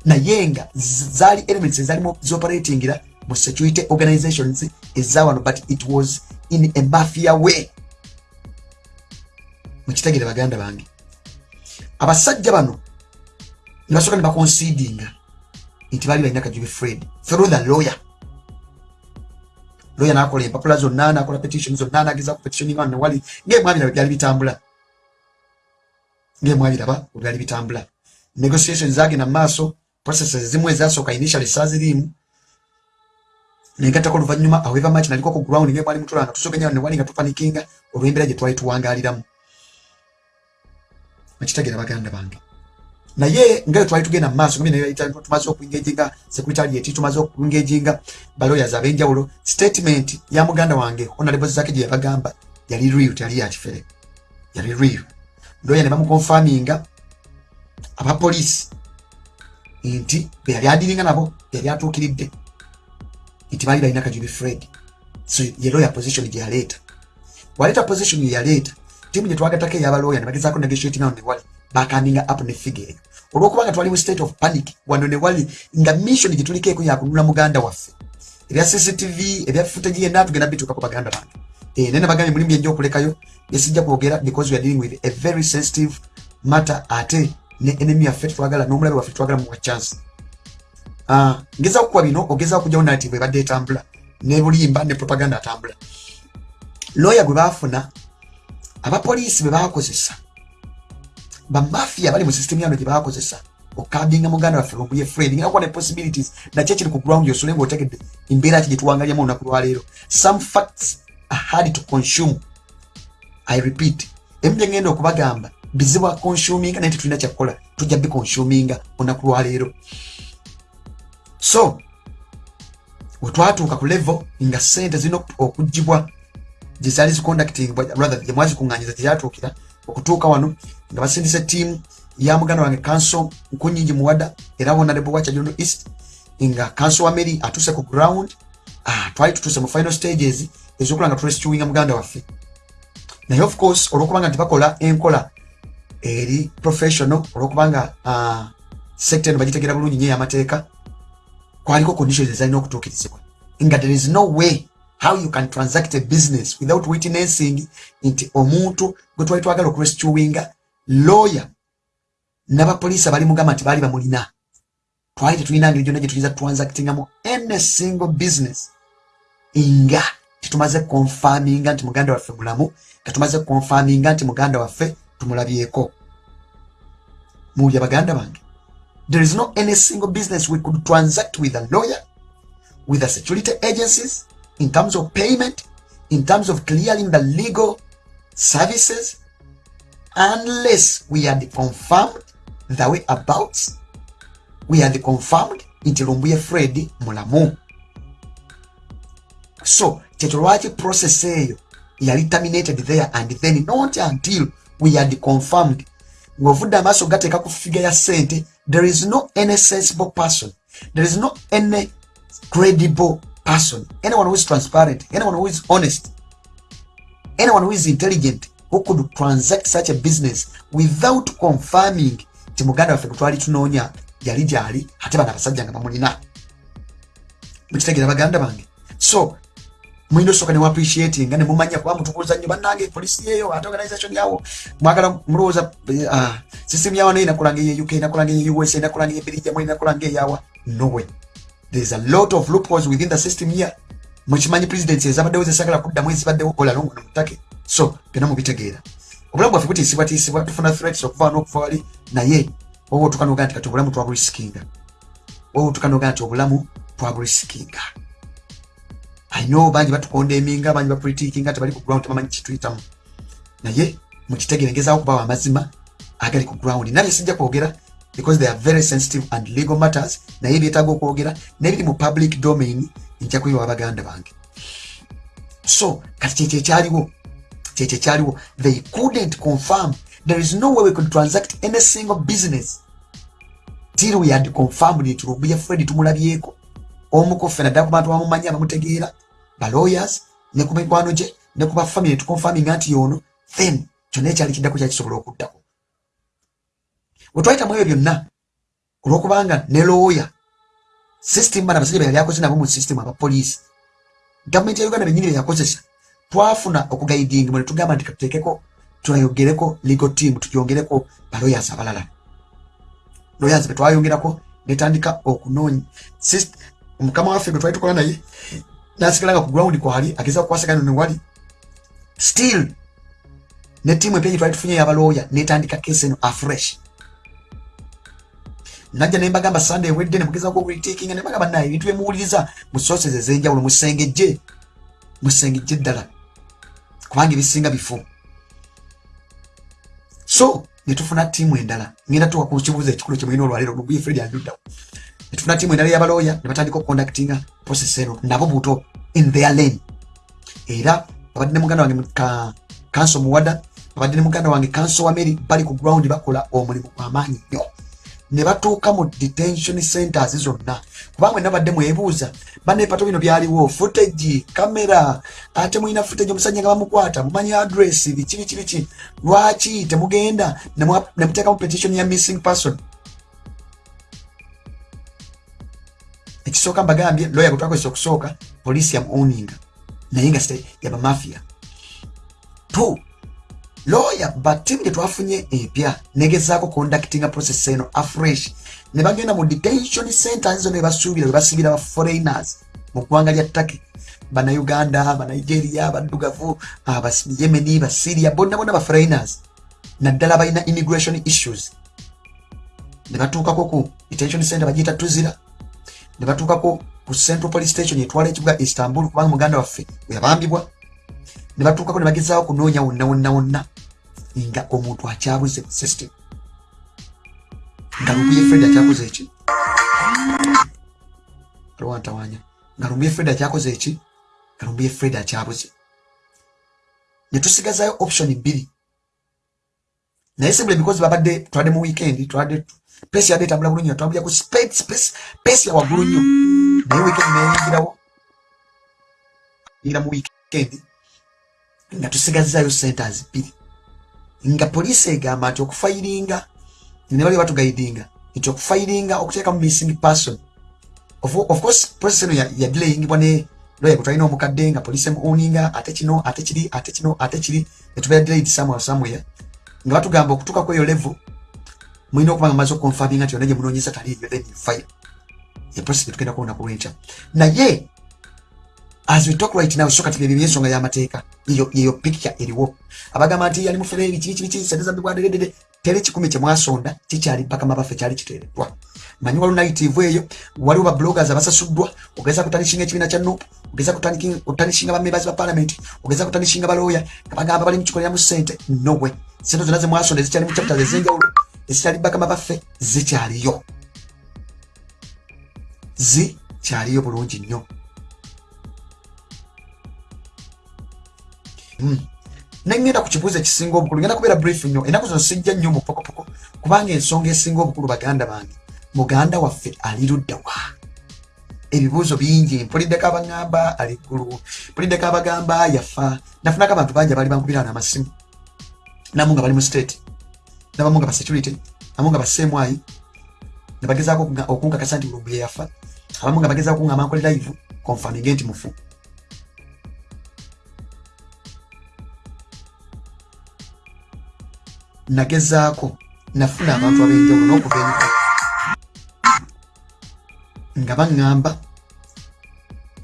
Naye nga zaali elements ezalimu zioperatingira mu security organizations ezawano but it was in a mafia way. Mukitegere baganda bange. Abasajja bano nebasooka ne baconsidinga nti baali balina kajubi fred through the lawyer. Lawyer nakola empapula zonna nakola petition zonna nageza ku petitioninga wano wali ngaemwabiraba byali bitambula. Ngaemwabiraba byali bitambula. Negotiations zagenda mu maaso processes zimu ezasooka initially saaziriimu nengatako oluvanyuma however much naliko ku ground ngaemwali mutulanga tusogenya wano newali nga tupanikinga olw'embeera gye twali tuwangaliramu nakitegeera baganda bange. Naye nga twali tugenda mu maaso tumaze okuengaginga secretariat tumaze okuengaginga balawyers ab'enjawulo statement ya muganda wange honorable zake gye yabagamba yali real teyali yakifere yali real. Lawyer ne bamukonfaminga abapoliisi nti be yali adiringa nabo yali atuukiridde nti baali balina kajubi fred. So ye lawyer position gye yaleeta waleeta position ye yaleeta tiimu gye twagatako ey'abalawyer ne bagezaako negotiating awo ne wali. Bakandinga up ne figure. Eyo olwokubanga twali mu state of panic wano ne wali nga mission gye tulikeeko yakununula muganda waffe. Ebya cctv ebya footage yenna tugenda bituukako baganda bange. Naye nabagambye mulimu byenja okulekayo byesijja kwogera because we are dealing with a very sensitive matter ate ne enemy yaffe tetwagala n'omulabe waffe twagala muwa chance ngezako kuba bino ogezaako kujjawo narrative ebadde etambula ne bulimba ne propaganda atambula. Lawyer gwe baafuna abapoliisi be bakozesa bamafia bali mu system yano gye bakozesa okabinga muganda waffe lumbuye fred nga kuba ne possibilities nakyo kiri ku ground yosole nga otegedde embeera ki gye tuwangalyamu olunaku lwaleero some facts are hard to consume. I repeat emu bye ngenda okubagamba bizibu akonsuminga naye tetulina kyakukola tujja bikonsuminga olunaku lwaleero so wetwatuuka ku level nga sente zirina okugibwa gyezaali ziconducting rather gyemwazikuŋŋanyiza gyeyatuukira okutuuka wano nga basindisa ettiimu ya muganda wange kanso nkunyingi muwada era wonalebo wa kyajondo east nga kanso wa mary atuuse ku ground ah, twali tutuuse mu final stages ezokola nga turestuinga muganda waffe. Naye of course olwokubanga nti bakola enkola eri professional olwokubanga uh, sekta eno bagitegeera bulungi nyo ey'amateeka kwaliko conditions ezalina okutuukirizibwa nga there is no way how you can transact a business without witnessing nti omuntu gwe twali twagala okurestuinga lawyer n'abapoliisi abali mugamba nti baali bamulina. Twali tetulina ngeri gyonna gye tuyinza transactingamu any single business. Nga tetumaze konfaminga nti muganda waffe mulamu nga tumaze konfaminga nti muganda waffe tumulabyeko. Muwulya baganda bange there is no any single business we could transact with a lawyer with the security agencies in terms of payment in terms of clearing the legal services unless we are confirmed the way about. We are confirmed nti lumbuye fred mulamu. So kyekyo lwaki process eyo yali terminated there and then not until we are confirmed ngaovudde amaaso gateeka ku figa ya sente there is no any sensible person. There is no any credible person. Anyone who is transparent anyone who is honest anyone who is intelligent who could transact such a business without confirming nti muganda waffe gwetwali tunoonya yali gyali ate bano abasajja nga bamulina. Mukitegeera baganda bange. So mulina osooka newaappreciati nga nemumanya kuba mutubuuza nnyo bannange polisi yeyo ate organization yawo mwagala mulowooza uh, system yawa naye nakulanga eye uk nakulanga eye usa nakulanga eye belgium nakulanga eyawa nowe there's a lot of loopholes within the system here. Mukimanyi presidency ezabaddewo zesagala kuddamu ezibaddewo olalongo nomutake so byonna mubitegeera obulamu bwaffe butiisibwatiisibwa tufuna threats okuva n'okuva wali naye oba otukanoga nti kati obulamu twabulisikinga oba otukanoga nti obulamu twabulisikinga ayino bangi batukonda eminga bangi bapolitikinga tebali ku ground tebamanyi kituyitamu naye mukitegere ngezaako kubawa amazima agali ku ground. Nabye sijja kwogera because they are very sensitive and legal matters. Naye byetaaga okwogera nebiri mu public domain nja kuyiwa baganda bange. So kati kyekyo ekyaliwo kyekyo ekyaliwo they couldn't confirm. There is no way we could transact any single business till we had confirmed nti lubuye fred tumulabyeko. Omuko ffe naddala ku bantu bamumanyi abamutegeera balawyers ne ku mikwano gye ne ku bafamily tukonfaminga nti yono then kyonna ekyali kiddako kyakisobola okuddako. Bwe twayitamu ebyo byonna olwokubanga ne lawyer system bana abasajja beyali akoze nabo mu system abapoliisi gavumenti ya uganda benyini beyakozesa twafuna okugaidinga mwene tugamba nti katuteekeko twayogereko legal team tujongereko balawyers abalala. Lawyers betwayongerako netandika okunoonya mukama waffe gwe twali tukola naye nasigala nga ku ground kwali ageza okukwasagana newali still ne tiimu empya gyetwali tufunye yabalooya netandika kesi eno afresh. Najja nembagamba sande ewedde nemugezako okulitekinga nembagamba naye ebintu byemuwuliriza mu sources ez'enjawulo musengejje musengejje ddala. Kubanga ebisinga bifu so netufuna tiimu endala. Ngenda tuwa ku kibuuzo ekikulu kyemulina olwaleero lubuye fred anduddawo netufuna tiimu endala y'abalooya ne batandika okukondactinga process eno nabo buto in their lane. Era babadde ne muganda wange kanso muwada babadde ne muganda wange kanso wa mary bali ku ground bakola omulimu gw'amaanyi nnyo. Ne batuuka mu detention centers zonna. Kubanga mwenna badde mwebuuza banepato bino byaliwo? Footage kamera ate mulina footage omusajja nga bamukwata? Mumanyi address? Biki biki biki lwaki temugenda? Nemuteekamu petition ya missing person ekisooka mbagambye lawyer gwe twakozesa okusooka poliisi yamuoninga naye nga yabamafia two lawyer batimu gye twafunye empya negezaako conductinga process eno afresh. Ne bagenda mu detention centers zona ebasuubira we basibira ba foreigners. Mu ggwanga lya turkey banauganda banigeria baddugavu abayemeni basiria bonna bonna ba foreigners. Naddala balina immigration issues. Ne batuukako ku detention center bagiyita tuzira ne batuukako ku central police station etwala ekibuga istanbul kubanga muganda waffe weyabambibwa ne batuukako ne bagezaawo kunoonya wonna wonna wonna nga omuntu akyabuze mu system. Nga lubuye fred akyakoze eki alwantawanya nga lumbuye fred akyakoze eki nga lumbuye fred akyabuze. Ne tusigazayo option bbiri. Naye simple because babadde twadde mu weekend twadde pesi yadde etambula bulungi natwambulira ku pesi ya waggulu nnyo naye weekend neyingirawo yingira mu weekend. Nga tusigazayo centers bbiri nga poliisi egamba nti okufayiringa ne bali batugaidinga nti okufayiringa okuteekamu missing person. Of, of course process eno yadelayingibwa ne lawyer gwe twalina omukadde nga poliisi emuoninga ate kino ate kiri ate kino ate kiri netubeera delayed somewhere somewhere. Nga batugamba okutuuka ku eyo level mulina okuba nga maze okonfaminga nti yonna gye munoonyeza taliiyo then you file eprocess gye tugenda kuwona ku lwenkya naye as we talk right now so kati byebyo byensonga y'amateeka yeyo picture eriwo. Abagamba nti yali mufere biki biki biki sente zambibwadedede tere kikumi kyemwasonda kikyali bakama baffe kyali kiteereddwa. Manyi waliwo nayitive eyo waliwo babloggers abasasuddwa ogeza kutanishinga ekibiina kya nup ogeza kutanishinga bamembazi ba parliament ogeza kutanishinga balooya abagamba bali mukikoleramu sente nowe sente zonna zemwasonda ezikyali mu chapters ezenjawulo ezikyali bakama baffe zikyaliyo. Zikyaliyo bulungi nnyo. Hmm. nengenda ku kibuuzo ekisinga obukulu ngenda kubeera brief nnyo. Ennaku zino sijja nnyo mu pokopoko kubanga ensonga esinga obukulu baganda bange muganda waffe ali luddawa. Ebibuuzo bingi mpuliddeko abaŋŋamba ali ggulu mpuliddeko abagamba yafa. Nafunako abantu bangi abaali bankubira n'amasimu namu nga bali mu state nabamu nga basecurity namu nga baseemwayi ne bagezaako okunkakasa nti bulumbu ye yafa abamu nga bagezaako kuŋŋamba nkole live konfaminge nti mufu. Nagezaako nafuna abantu ab'enjawulo n'okuva enyuma nga baŋŋamba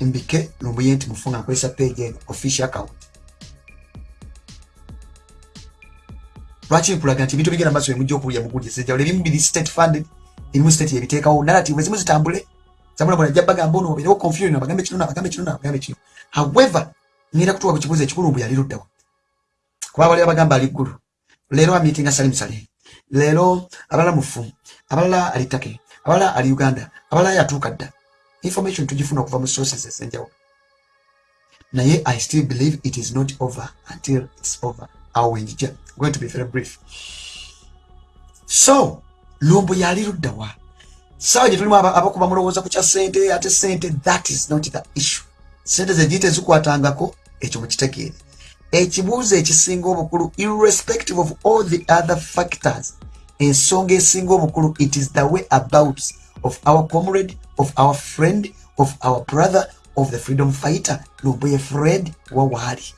mbike lumbuye nti mufu nga nkozesa page eno official account lwaki nkulaga nti ebintu bigenda maaso emujja okuwulya muguliza enjawulo ebimu biri state funded ebimu state yebiteekawo narrative ezimu zitambule zabulabula ajja bagamba ono obeerewo confusion abagambe kino nabagambe kino nabagambe kino. However ngenda kutuwa ku kibuuzo ekikulu mbu yali luddawa kuba bali abagamba ali ggulu. Leero amitinga salimu sale leero abalala mufu abalala ali take abalala ali uganda abalala yatuuka dda. Information tugifuna okuva mu sources ezenjawulo. Naye i still believe it is not over until its over awo wenjija going to be very brief. So lumbu yali luddawa sawa gye tulimu abakuba mulowooza ku kya sente ate sente that is not the issue. Sente zegiyite zikwatangako ekyo mukitegeere ekibuuzo ekisinga obukulu irrespective of all the other factors ensonga esinga obukulu it is the way about of our comrade of our friend of our brother of the freedom fighter. Lumbuye fred wawaali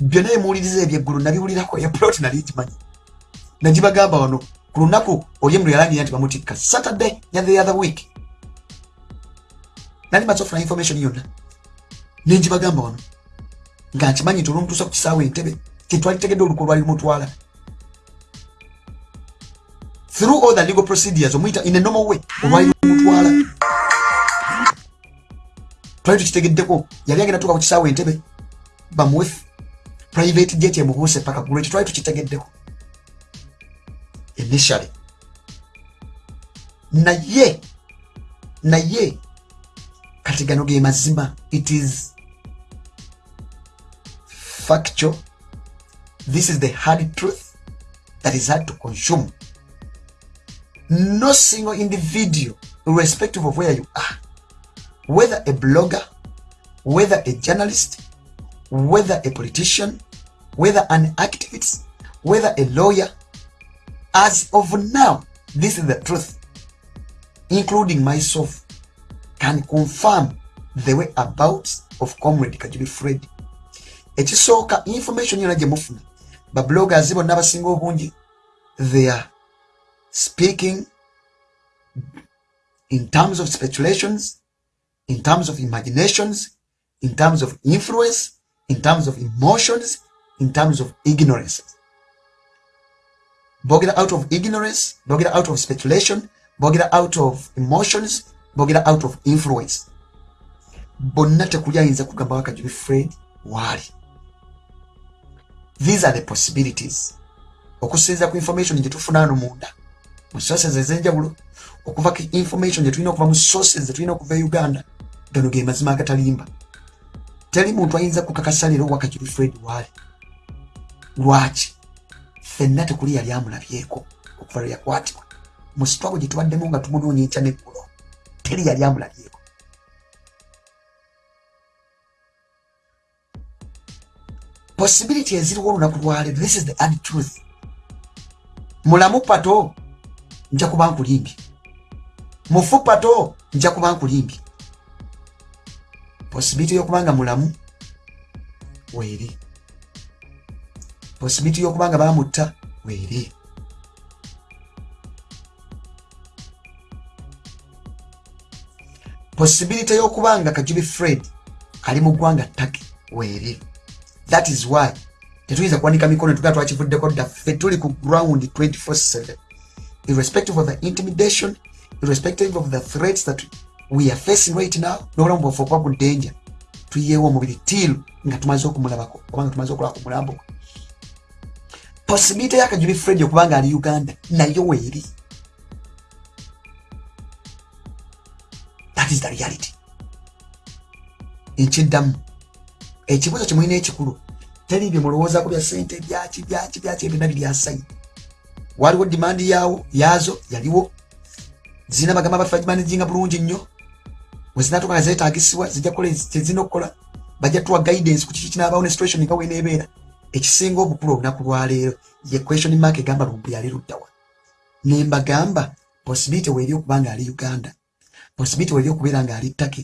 byonna emuwuliriza ebyeggulu nabiwulirako eplot nali gimanyi nagibagamba wano ku lunaku oli emu lweyalangira nti bamutikka. Saturday ya the other week. Nali maze ofuna information yonna. Nenjibagamba wano nga nkimanyi nti olumutuusa ku kisaawe entebe kyetwali tegedde oluku lwali lumutwala. Through all the legal procedures omuyita in a normal way olwali lumutwala. Twali tukitegeddeko yali agenda tuuka ku kisaawe entebe bamuwe private jet emubuuse paka gulu ekyo twali tukitegeddeko initially. Naye naye kati gano ge mazima it is factual. This is the hard truth that is hard to consume. No single individual irrespective of where you are whether a blogger whether a journalist whether a politician whether an activist whether a lawyer as of now this is the truth including myself can confirm the way about of comrade kajubi fred. Ekisooka information yona gye mufuna. Babloggers bonna abasinga obungi they are speaking in terms of speculations in terms of imaginations in terms of influence in terms of emotions in terms of ignorance. Bogera out of ignorance bogera out of speculation bogera out of emotions bogera out of influence. Bonna tekuli ayinza kugamba wakajubi fred waali these are the possibilities. Okusinza ku information gyetufuna ano munda. Mu sources ezenjawulo okuva ku information gyetulina okuva mu sources zetulina okuva e uganda gano ge mazima agatalimba teri muntu ayinza kukakasa leero wakajubi fred waali lwaki? Fenna tekuli yali amulabyeko okuva lwe yakwatibwa. Mu sitwago gye tubaddemu nga tumunoonya enkya neggulo teri yali amulabyeko. Possibility eziriwo olunaku lwaleero this is the ad truth. Mulamu pato nja kuba nkulimbye mufu pato nja kuba nkulimbye possibility yokubanga mulamu? Weeri. Possibility yokubanga bamutta weeri. Possibility yokubanga kajubi fred ali mu ggwanga taki weeri. That is why tetuyinza kuwanika mikono tugaa twakivuddeko ddaffe tuli ku ground 247 irrespective of the intimidation irrespective of the threats that we are facing right now nobulamu bwaffe okuba ku ddenja tuyeewo omubiri tiilu nga tumaze okumulabako obanga tumaze okulaba ku mulambo possibility yakajubi fred okubanga ali uganda nayo weeri. That is the reality. Nkiddamu ekibuzo kimulina ekikulu teri bye mulowoozaku bya sente byaki byaki byaki ebyonna biryasayi waliwo dimandi yawo yaazo yaliwo. Zirina bagamba baffe bagimanijinga bulungi nnyo wezinatuka nga zeetagisibwa zijja kukola kyezirina okukola bajja tuwa guidance ku kiki kinaabawo ne situation nga weneebeera ekisinga obukulu olunaku lwaleero ye question mark egamba lumbu yali luddawa nembagamba possibility weeri okuba nga ali uganda possibility weeri okubeera nga ali ttake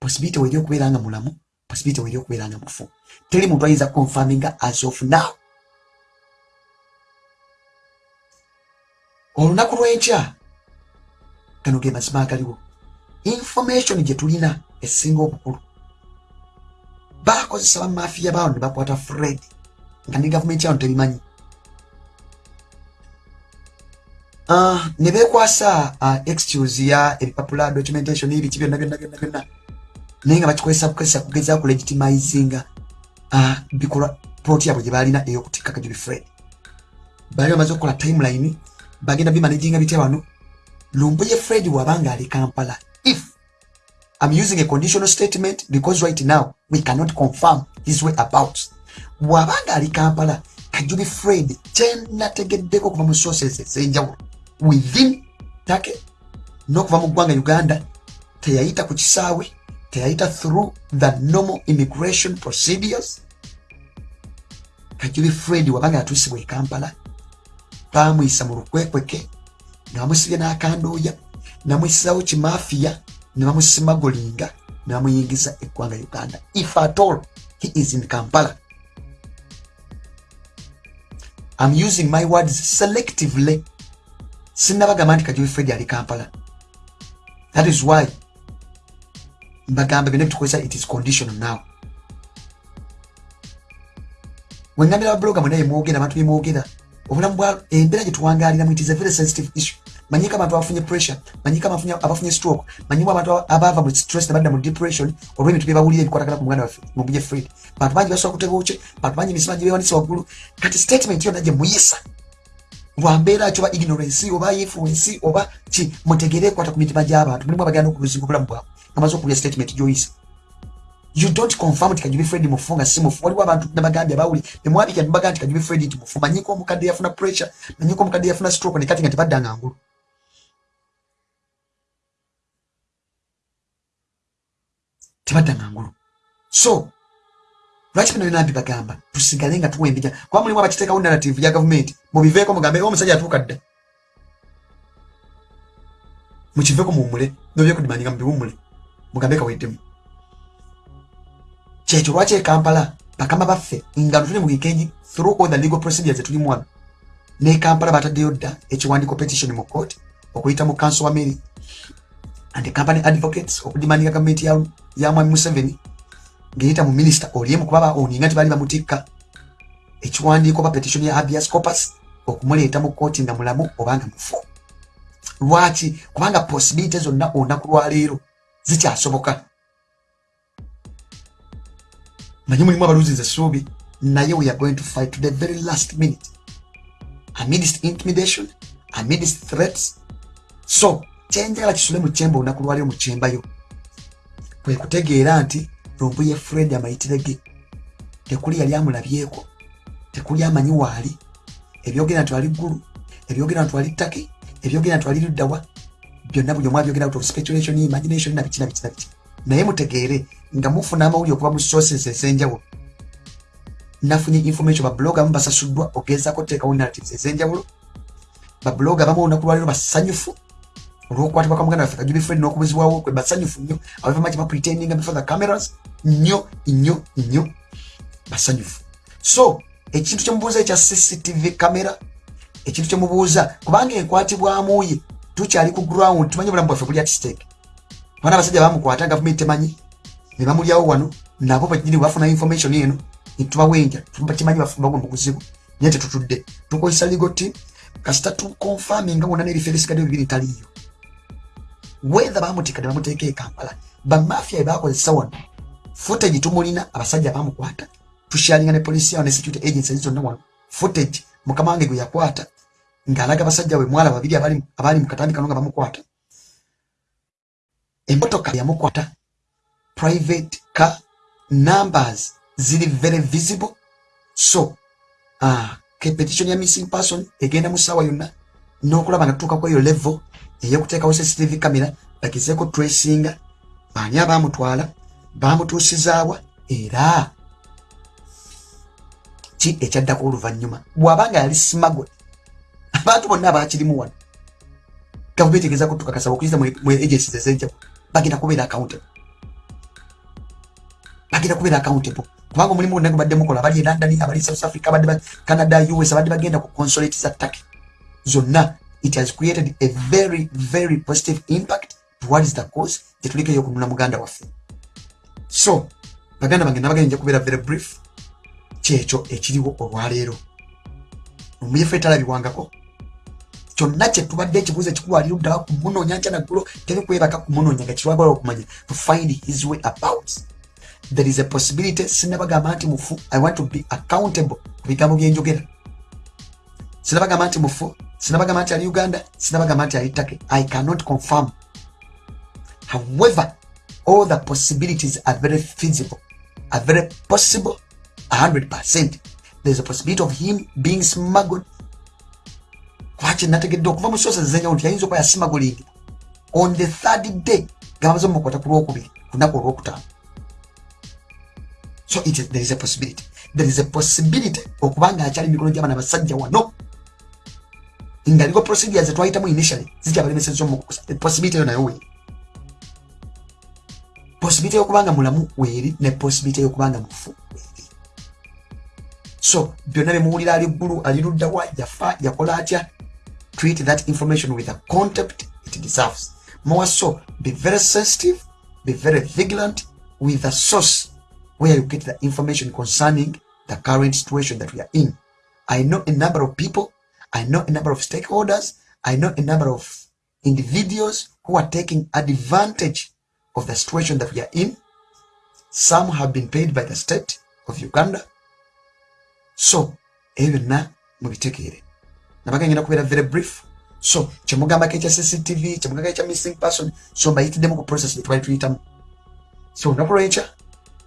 possibility weeri okubeera nga mulamu possibility weeri okubeera nga mufu. Teri muntu ayinza confirminga as of now. Olunaku lw'enkya gano ge mazima agaliwo information gye tulina esinga obukulu. Bakozesa bamafiya bawo ne bakwata fred nga ne gavumenti yawo tebimanyi. Uh, ne bekwasa uh, excuse ya ebipapula documentation ebiki byonna byonna byonna byonna naye nga bakikozesa bukozesa kugeza ku legitimizinga uh, bikolwa ploti yabwe gye balina ey'okutikka kajubi fred. Baali bamaze okukola timeline bagenda bimanaginga bitya wano lumbuye fred wabanga ali kampala i'm using a conditional statement because right now we cannot confirm his way about. Bwabanga ali kampala kajubi fred kyenategeddeko okuva mu sources ezenjawulo within take n'okuva mu ggwanga uganda teyayita ku kisaawe teyayita through the normal immigration procedures. Kajubi fred wabanga yatuusibwa e kampala bamuyisa mu lukwekweke ne bamusibya n'akandooya namwisizawo kimafiya ne bamusimagolinga ne bamuyingiza eggwanga uganda. If at all he is in kampala. I'm using my words selectively. Sinnabagamba nti kajubi fred ali kampala. That is why mbagamba byonna bitukozesa it is conditional now. Wengambira babuloga mwena yemwogera abantu bemwogera obulamu bwa embeera gye tuwangaliramu it is a very sensitive issue manyiko abantu abafunye pressure manyiko abafunye stroke manyiko abantu abava mu stress nebadda mu depression olw'ebintu byebawulira ebikwatagana ku muganda waffe mubuje fred. Bantu bangi basobola kuteba oce bantu bangi emisima gye bewanise waggulu kati statement yonna gye muyisa lwambeera ki oba ignorance oba influence oba ki mutegere ekwata ku mitima gy'abantu mulimu abagenda okubuzinga obulamu bwabwe nga maze okuwulira statement gyoyisa. You don't confirm nti kajubi fred mufu nga si mufu. Waliwo abantu nabagambye abawuli bemwabikya nebagaa nti kajubi fred nti mufu. Manyiko omukadde yafuna pressure manyiko omukadde yafuna stroke nekati nga tebaddanga ngulu tebaddanga ngulu so lwaki bino byona mbibagamba tusigale nga tuwembija kuba mulimu abakiteekawo narrative ya gavumenti mubiveeko mugambe omusajja atuuka dda. Mukiveeko muwumule nobyekudimanyinga mubiwumule mugambe kaweddemu. Kyekyo lwaki ekampala bakama baffe nga tuli mu weekend through all the legal procedures zetulimu wano ne kampala bataddeyo dda ekiwandiiko petition mu court okuyita mu council wa mary and company advocates okudimandinga gavumenti ya, ya mwami museveni ngeyita mu minisita oliemu kuba oninga nti baali bamutikka. Ekiwandiiko ba petition ya habeas corpus okumuleeta mu kooti nga mulamu obanga mufu. Lwaki? Kubanga possibility zonna olunaku lwaleero zikyasoboka. Manyi mulimu abaluzinza essuubi naye we are going to fight to the very last minute. Amidst intimidation amidst threats. So kyenjagala kisule mu kyemba olunaku lwaleero mu kyembayo kwe kutegeera nti lumbuye fred amayitire ge. Tekuli yali amulabyeko. Tekuli amanyi waali ebyogera nti wali ggulu ebyogera nti wali ttake ebyogera nti wali luddawa. Byonna buli omu abyogera out of speculation imagination na biki na biki na biki. Naye mutegeere nga mufuna amawulire okuva mu sources ez'enjawulo. Nafunye information babloga abamu basasuddwa ogezaako teekawo narratives ez'enjawulo. Babloga abamu olunaku lwaleero basanyufu olwokukwatibwa kwa muganda waffe kajubi fred n'okubuzibwawo kwe basanyufu nnyo abavamaki bapretendinga before the cameras nnyo nnyo nnyo basanyufu so ekintu kyemubuuza ekya cctv camera ekintu kyemubuuza kubanga enkwatibwamuye tukyali ku ground tumanyi obulamu bwaffe buli at stake bana abasajja bamukwata gavumenti temanyi ne bamulyawo wano nabo banyini bafuna information eno netubawenja kimanyi bagwa mu buzibu naye tetutudde tukozesa legal team kasita tukonfaminga wonna n'ebifo ebisigadde bibiri taliyo ne bamuteeka e kampala. Bamafia ebakozesa wano footage tumulina abasajja bamukwata tusharinga ne polisi yawo ne security agencies zonna wano. Footage mukama wange gwe yakwata ng'alaga basajja we mwala babiri abaali mu katambi kano nga bamukwata. Emotoka yamukwata private car numbers ziri very visible. So uh, petition ya missing person egenda mu ssaawa yonna n'okulaba nga tutuuka kweyo level eyokuteekawo cctv camera bagezeeko tracinga baani abamutwala bamutuusizaawa era ki ekyaddako oluvannyuma? Bw'abanga yali simagwe abantu bonna abakirimu wano. Gavumenti egezaako tukakasaba okuyita mu agencies ez'enjawulo bagenda kubeera accountable. Bagenda kubeera accountable. Kubanga omulimu gonna gubadde mukola abali e london abali south africa abadde canada us abadde bagenda ku consolate za turkey. Zonna it has created a very very positive impact towards the cause gyetuliko eyokununa muganda waffe. So baganda bange nabagenda nja kubeera very brief. Kyekyo ekiriwo olwaleero. Omuyefu etalabiwangako kyonna kyetubadde ekibuuzo ekikulwaliruddawa ku munoonya nkya naggulo tebikwebaka ku munoonya nga kirwagala okumanya to find his way about. There is a possibility sinabagamba nti mufu i want to be accountable ku bigambo byenjogera sinabagamba nti mufu sinabagamba nti ali uganda. Sinabagamba nti ali take i cannot confirm. However all the possibilities are very feasible. Are very possible. 100% there's a possibility of him being smuggled. Lwaki nategedde okuva mu sosa zenyawo nti yayinza okuba yasimagulingi on the third day gamaze omukwata ku lwokubiri kunaku olwokutaano so it is, there is a possibility. There is a possibility okubanga akyali mikono gy'abaana basajja wano nga ligo procedures twayitamu initially zikyabalemeseza omukusa possibility eyo nayo weeri possibility eyokubanga mulamu weeri ne possibility eyokubanga mufu weeri so byonna byemuwulira ali ggulu ali luddawa yafa yakola atya? Treat that information with a contempt it deserves. More so be very sensitive be very vigilant with the source where you get the information concerning the current situation that we are in. I know a number of people i know a number of stakeholders. I know a number of individuals who are taking advantage of the situation that we are in. Some have been paid by the state of uganda. So ebyo byonna mubitegeere going ngenda kubeera very brief. So kyemugambako ekya cctv kyemugambako ekya missing person so mbayitiddemu ku process gyetwali tuyitamu. So olunaku lwekya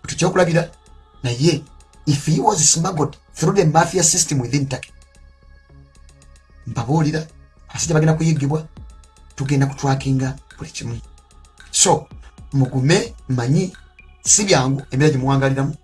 tukyokulabira naye if he was smuggled through the mafia system within turkey mbabuulira abasajja bagenda kuyigibwa tugenda kutwakinga buli kimu. So mugume manyi si byangu embeera gyemuwangaliramu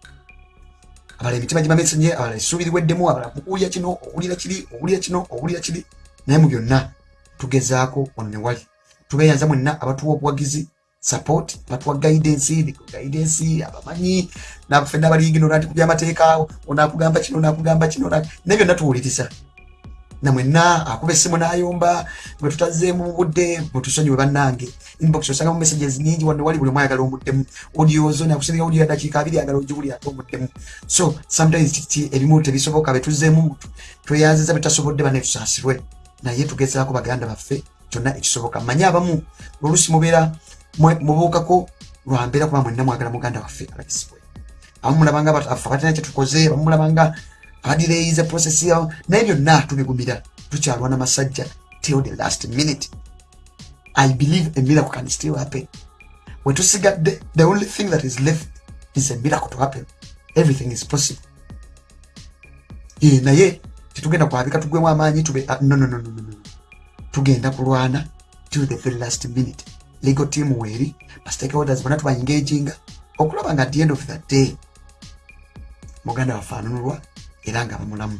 abala emitima gibamesenye abala essuubiriweddemu abala mukuwulira kino owulira kiri owulira kino owulira kiri. Naye mu byonna tugezaako wano ne wali. Tubeeyanza mwenna abatuwa obuwagizi support abatuwa guidance guidance abamanyi nafenna abalingino nati kubyamateeka onakugamba kino onakugamba kino naye byonna tuwuliriza namwenna akuba essimu n'ayomba bwe tutazeemu mu budde bwetusonyiwe bannange. Inbox osangamu messages nyingi wanne wali buli mwayagala omuddemu. Odiozo nakusinga odio dakiika abiri agala ogibuli ate omuddemu. So sometimes kiti ebimu tebisoboka betuzeemu tweyanziza betasobodde banne tusaasirwe. Naye tugezaako baganda baffe kyonna ekisoboka. Manye abamu oluusi mubeera mubuukako lwambeera kuba mwenna mwagala muganda waffe alabisibwe abamu mulabanga afe abatina kyetukoze abamu mulabanga adireyize process yawo naye byonna tubigumira tukyalwana masajja till the last minute. I believe a miracle can still happen. Wetusigadde the only thing that is left is a miracle to happen. Everything is possible. Ye naye tetugenda kwabika tugwemu amaanyi tube uh, no, no, no, no, no. tugenda kulwana till the very last minute. Legal team weeri bastakeholders bonna tubaengaginga okulaba nga the end of the day muganda wafaananulwa era nga bamulamu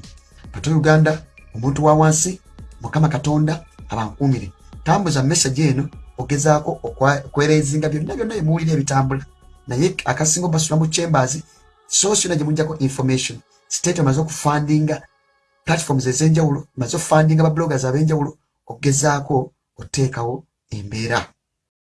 bato uganda omuntu wa wansi mukama katonda abankuumire. Tambuza message eno ogezaako okwerezinga byonna byonna emuwulira ebitambula. Naye akasinga obasula mu chambers sosyona gye mujjako information. State emaze okufandinga platforms ez'enjawulo emaze okufandinga babloggers ab'enjawulo okugezaako oteekawo embeera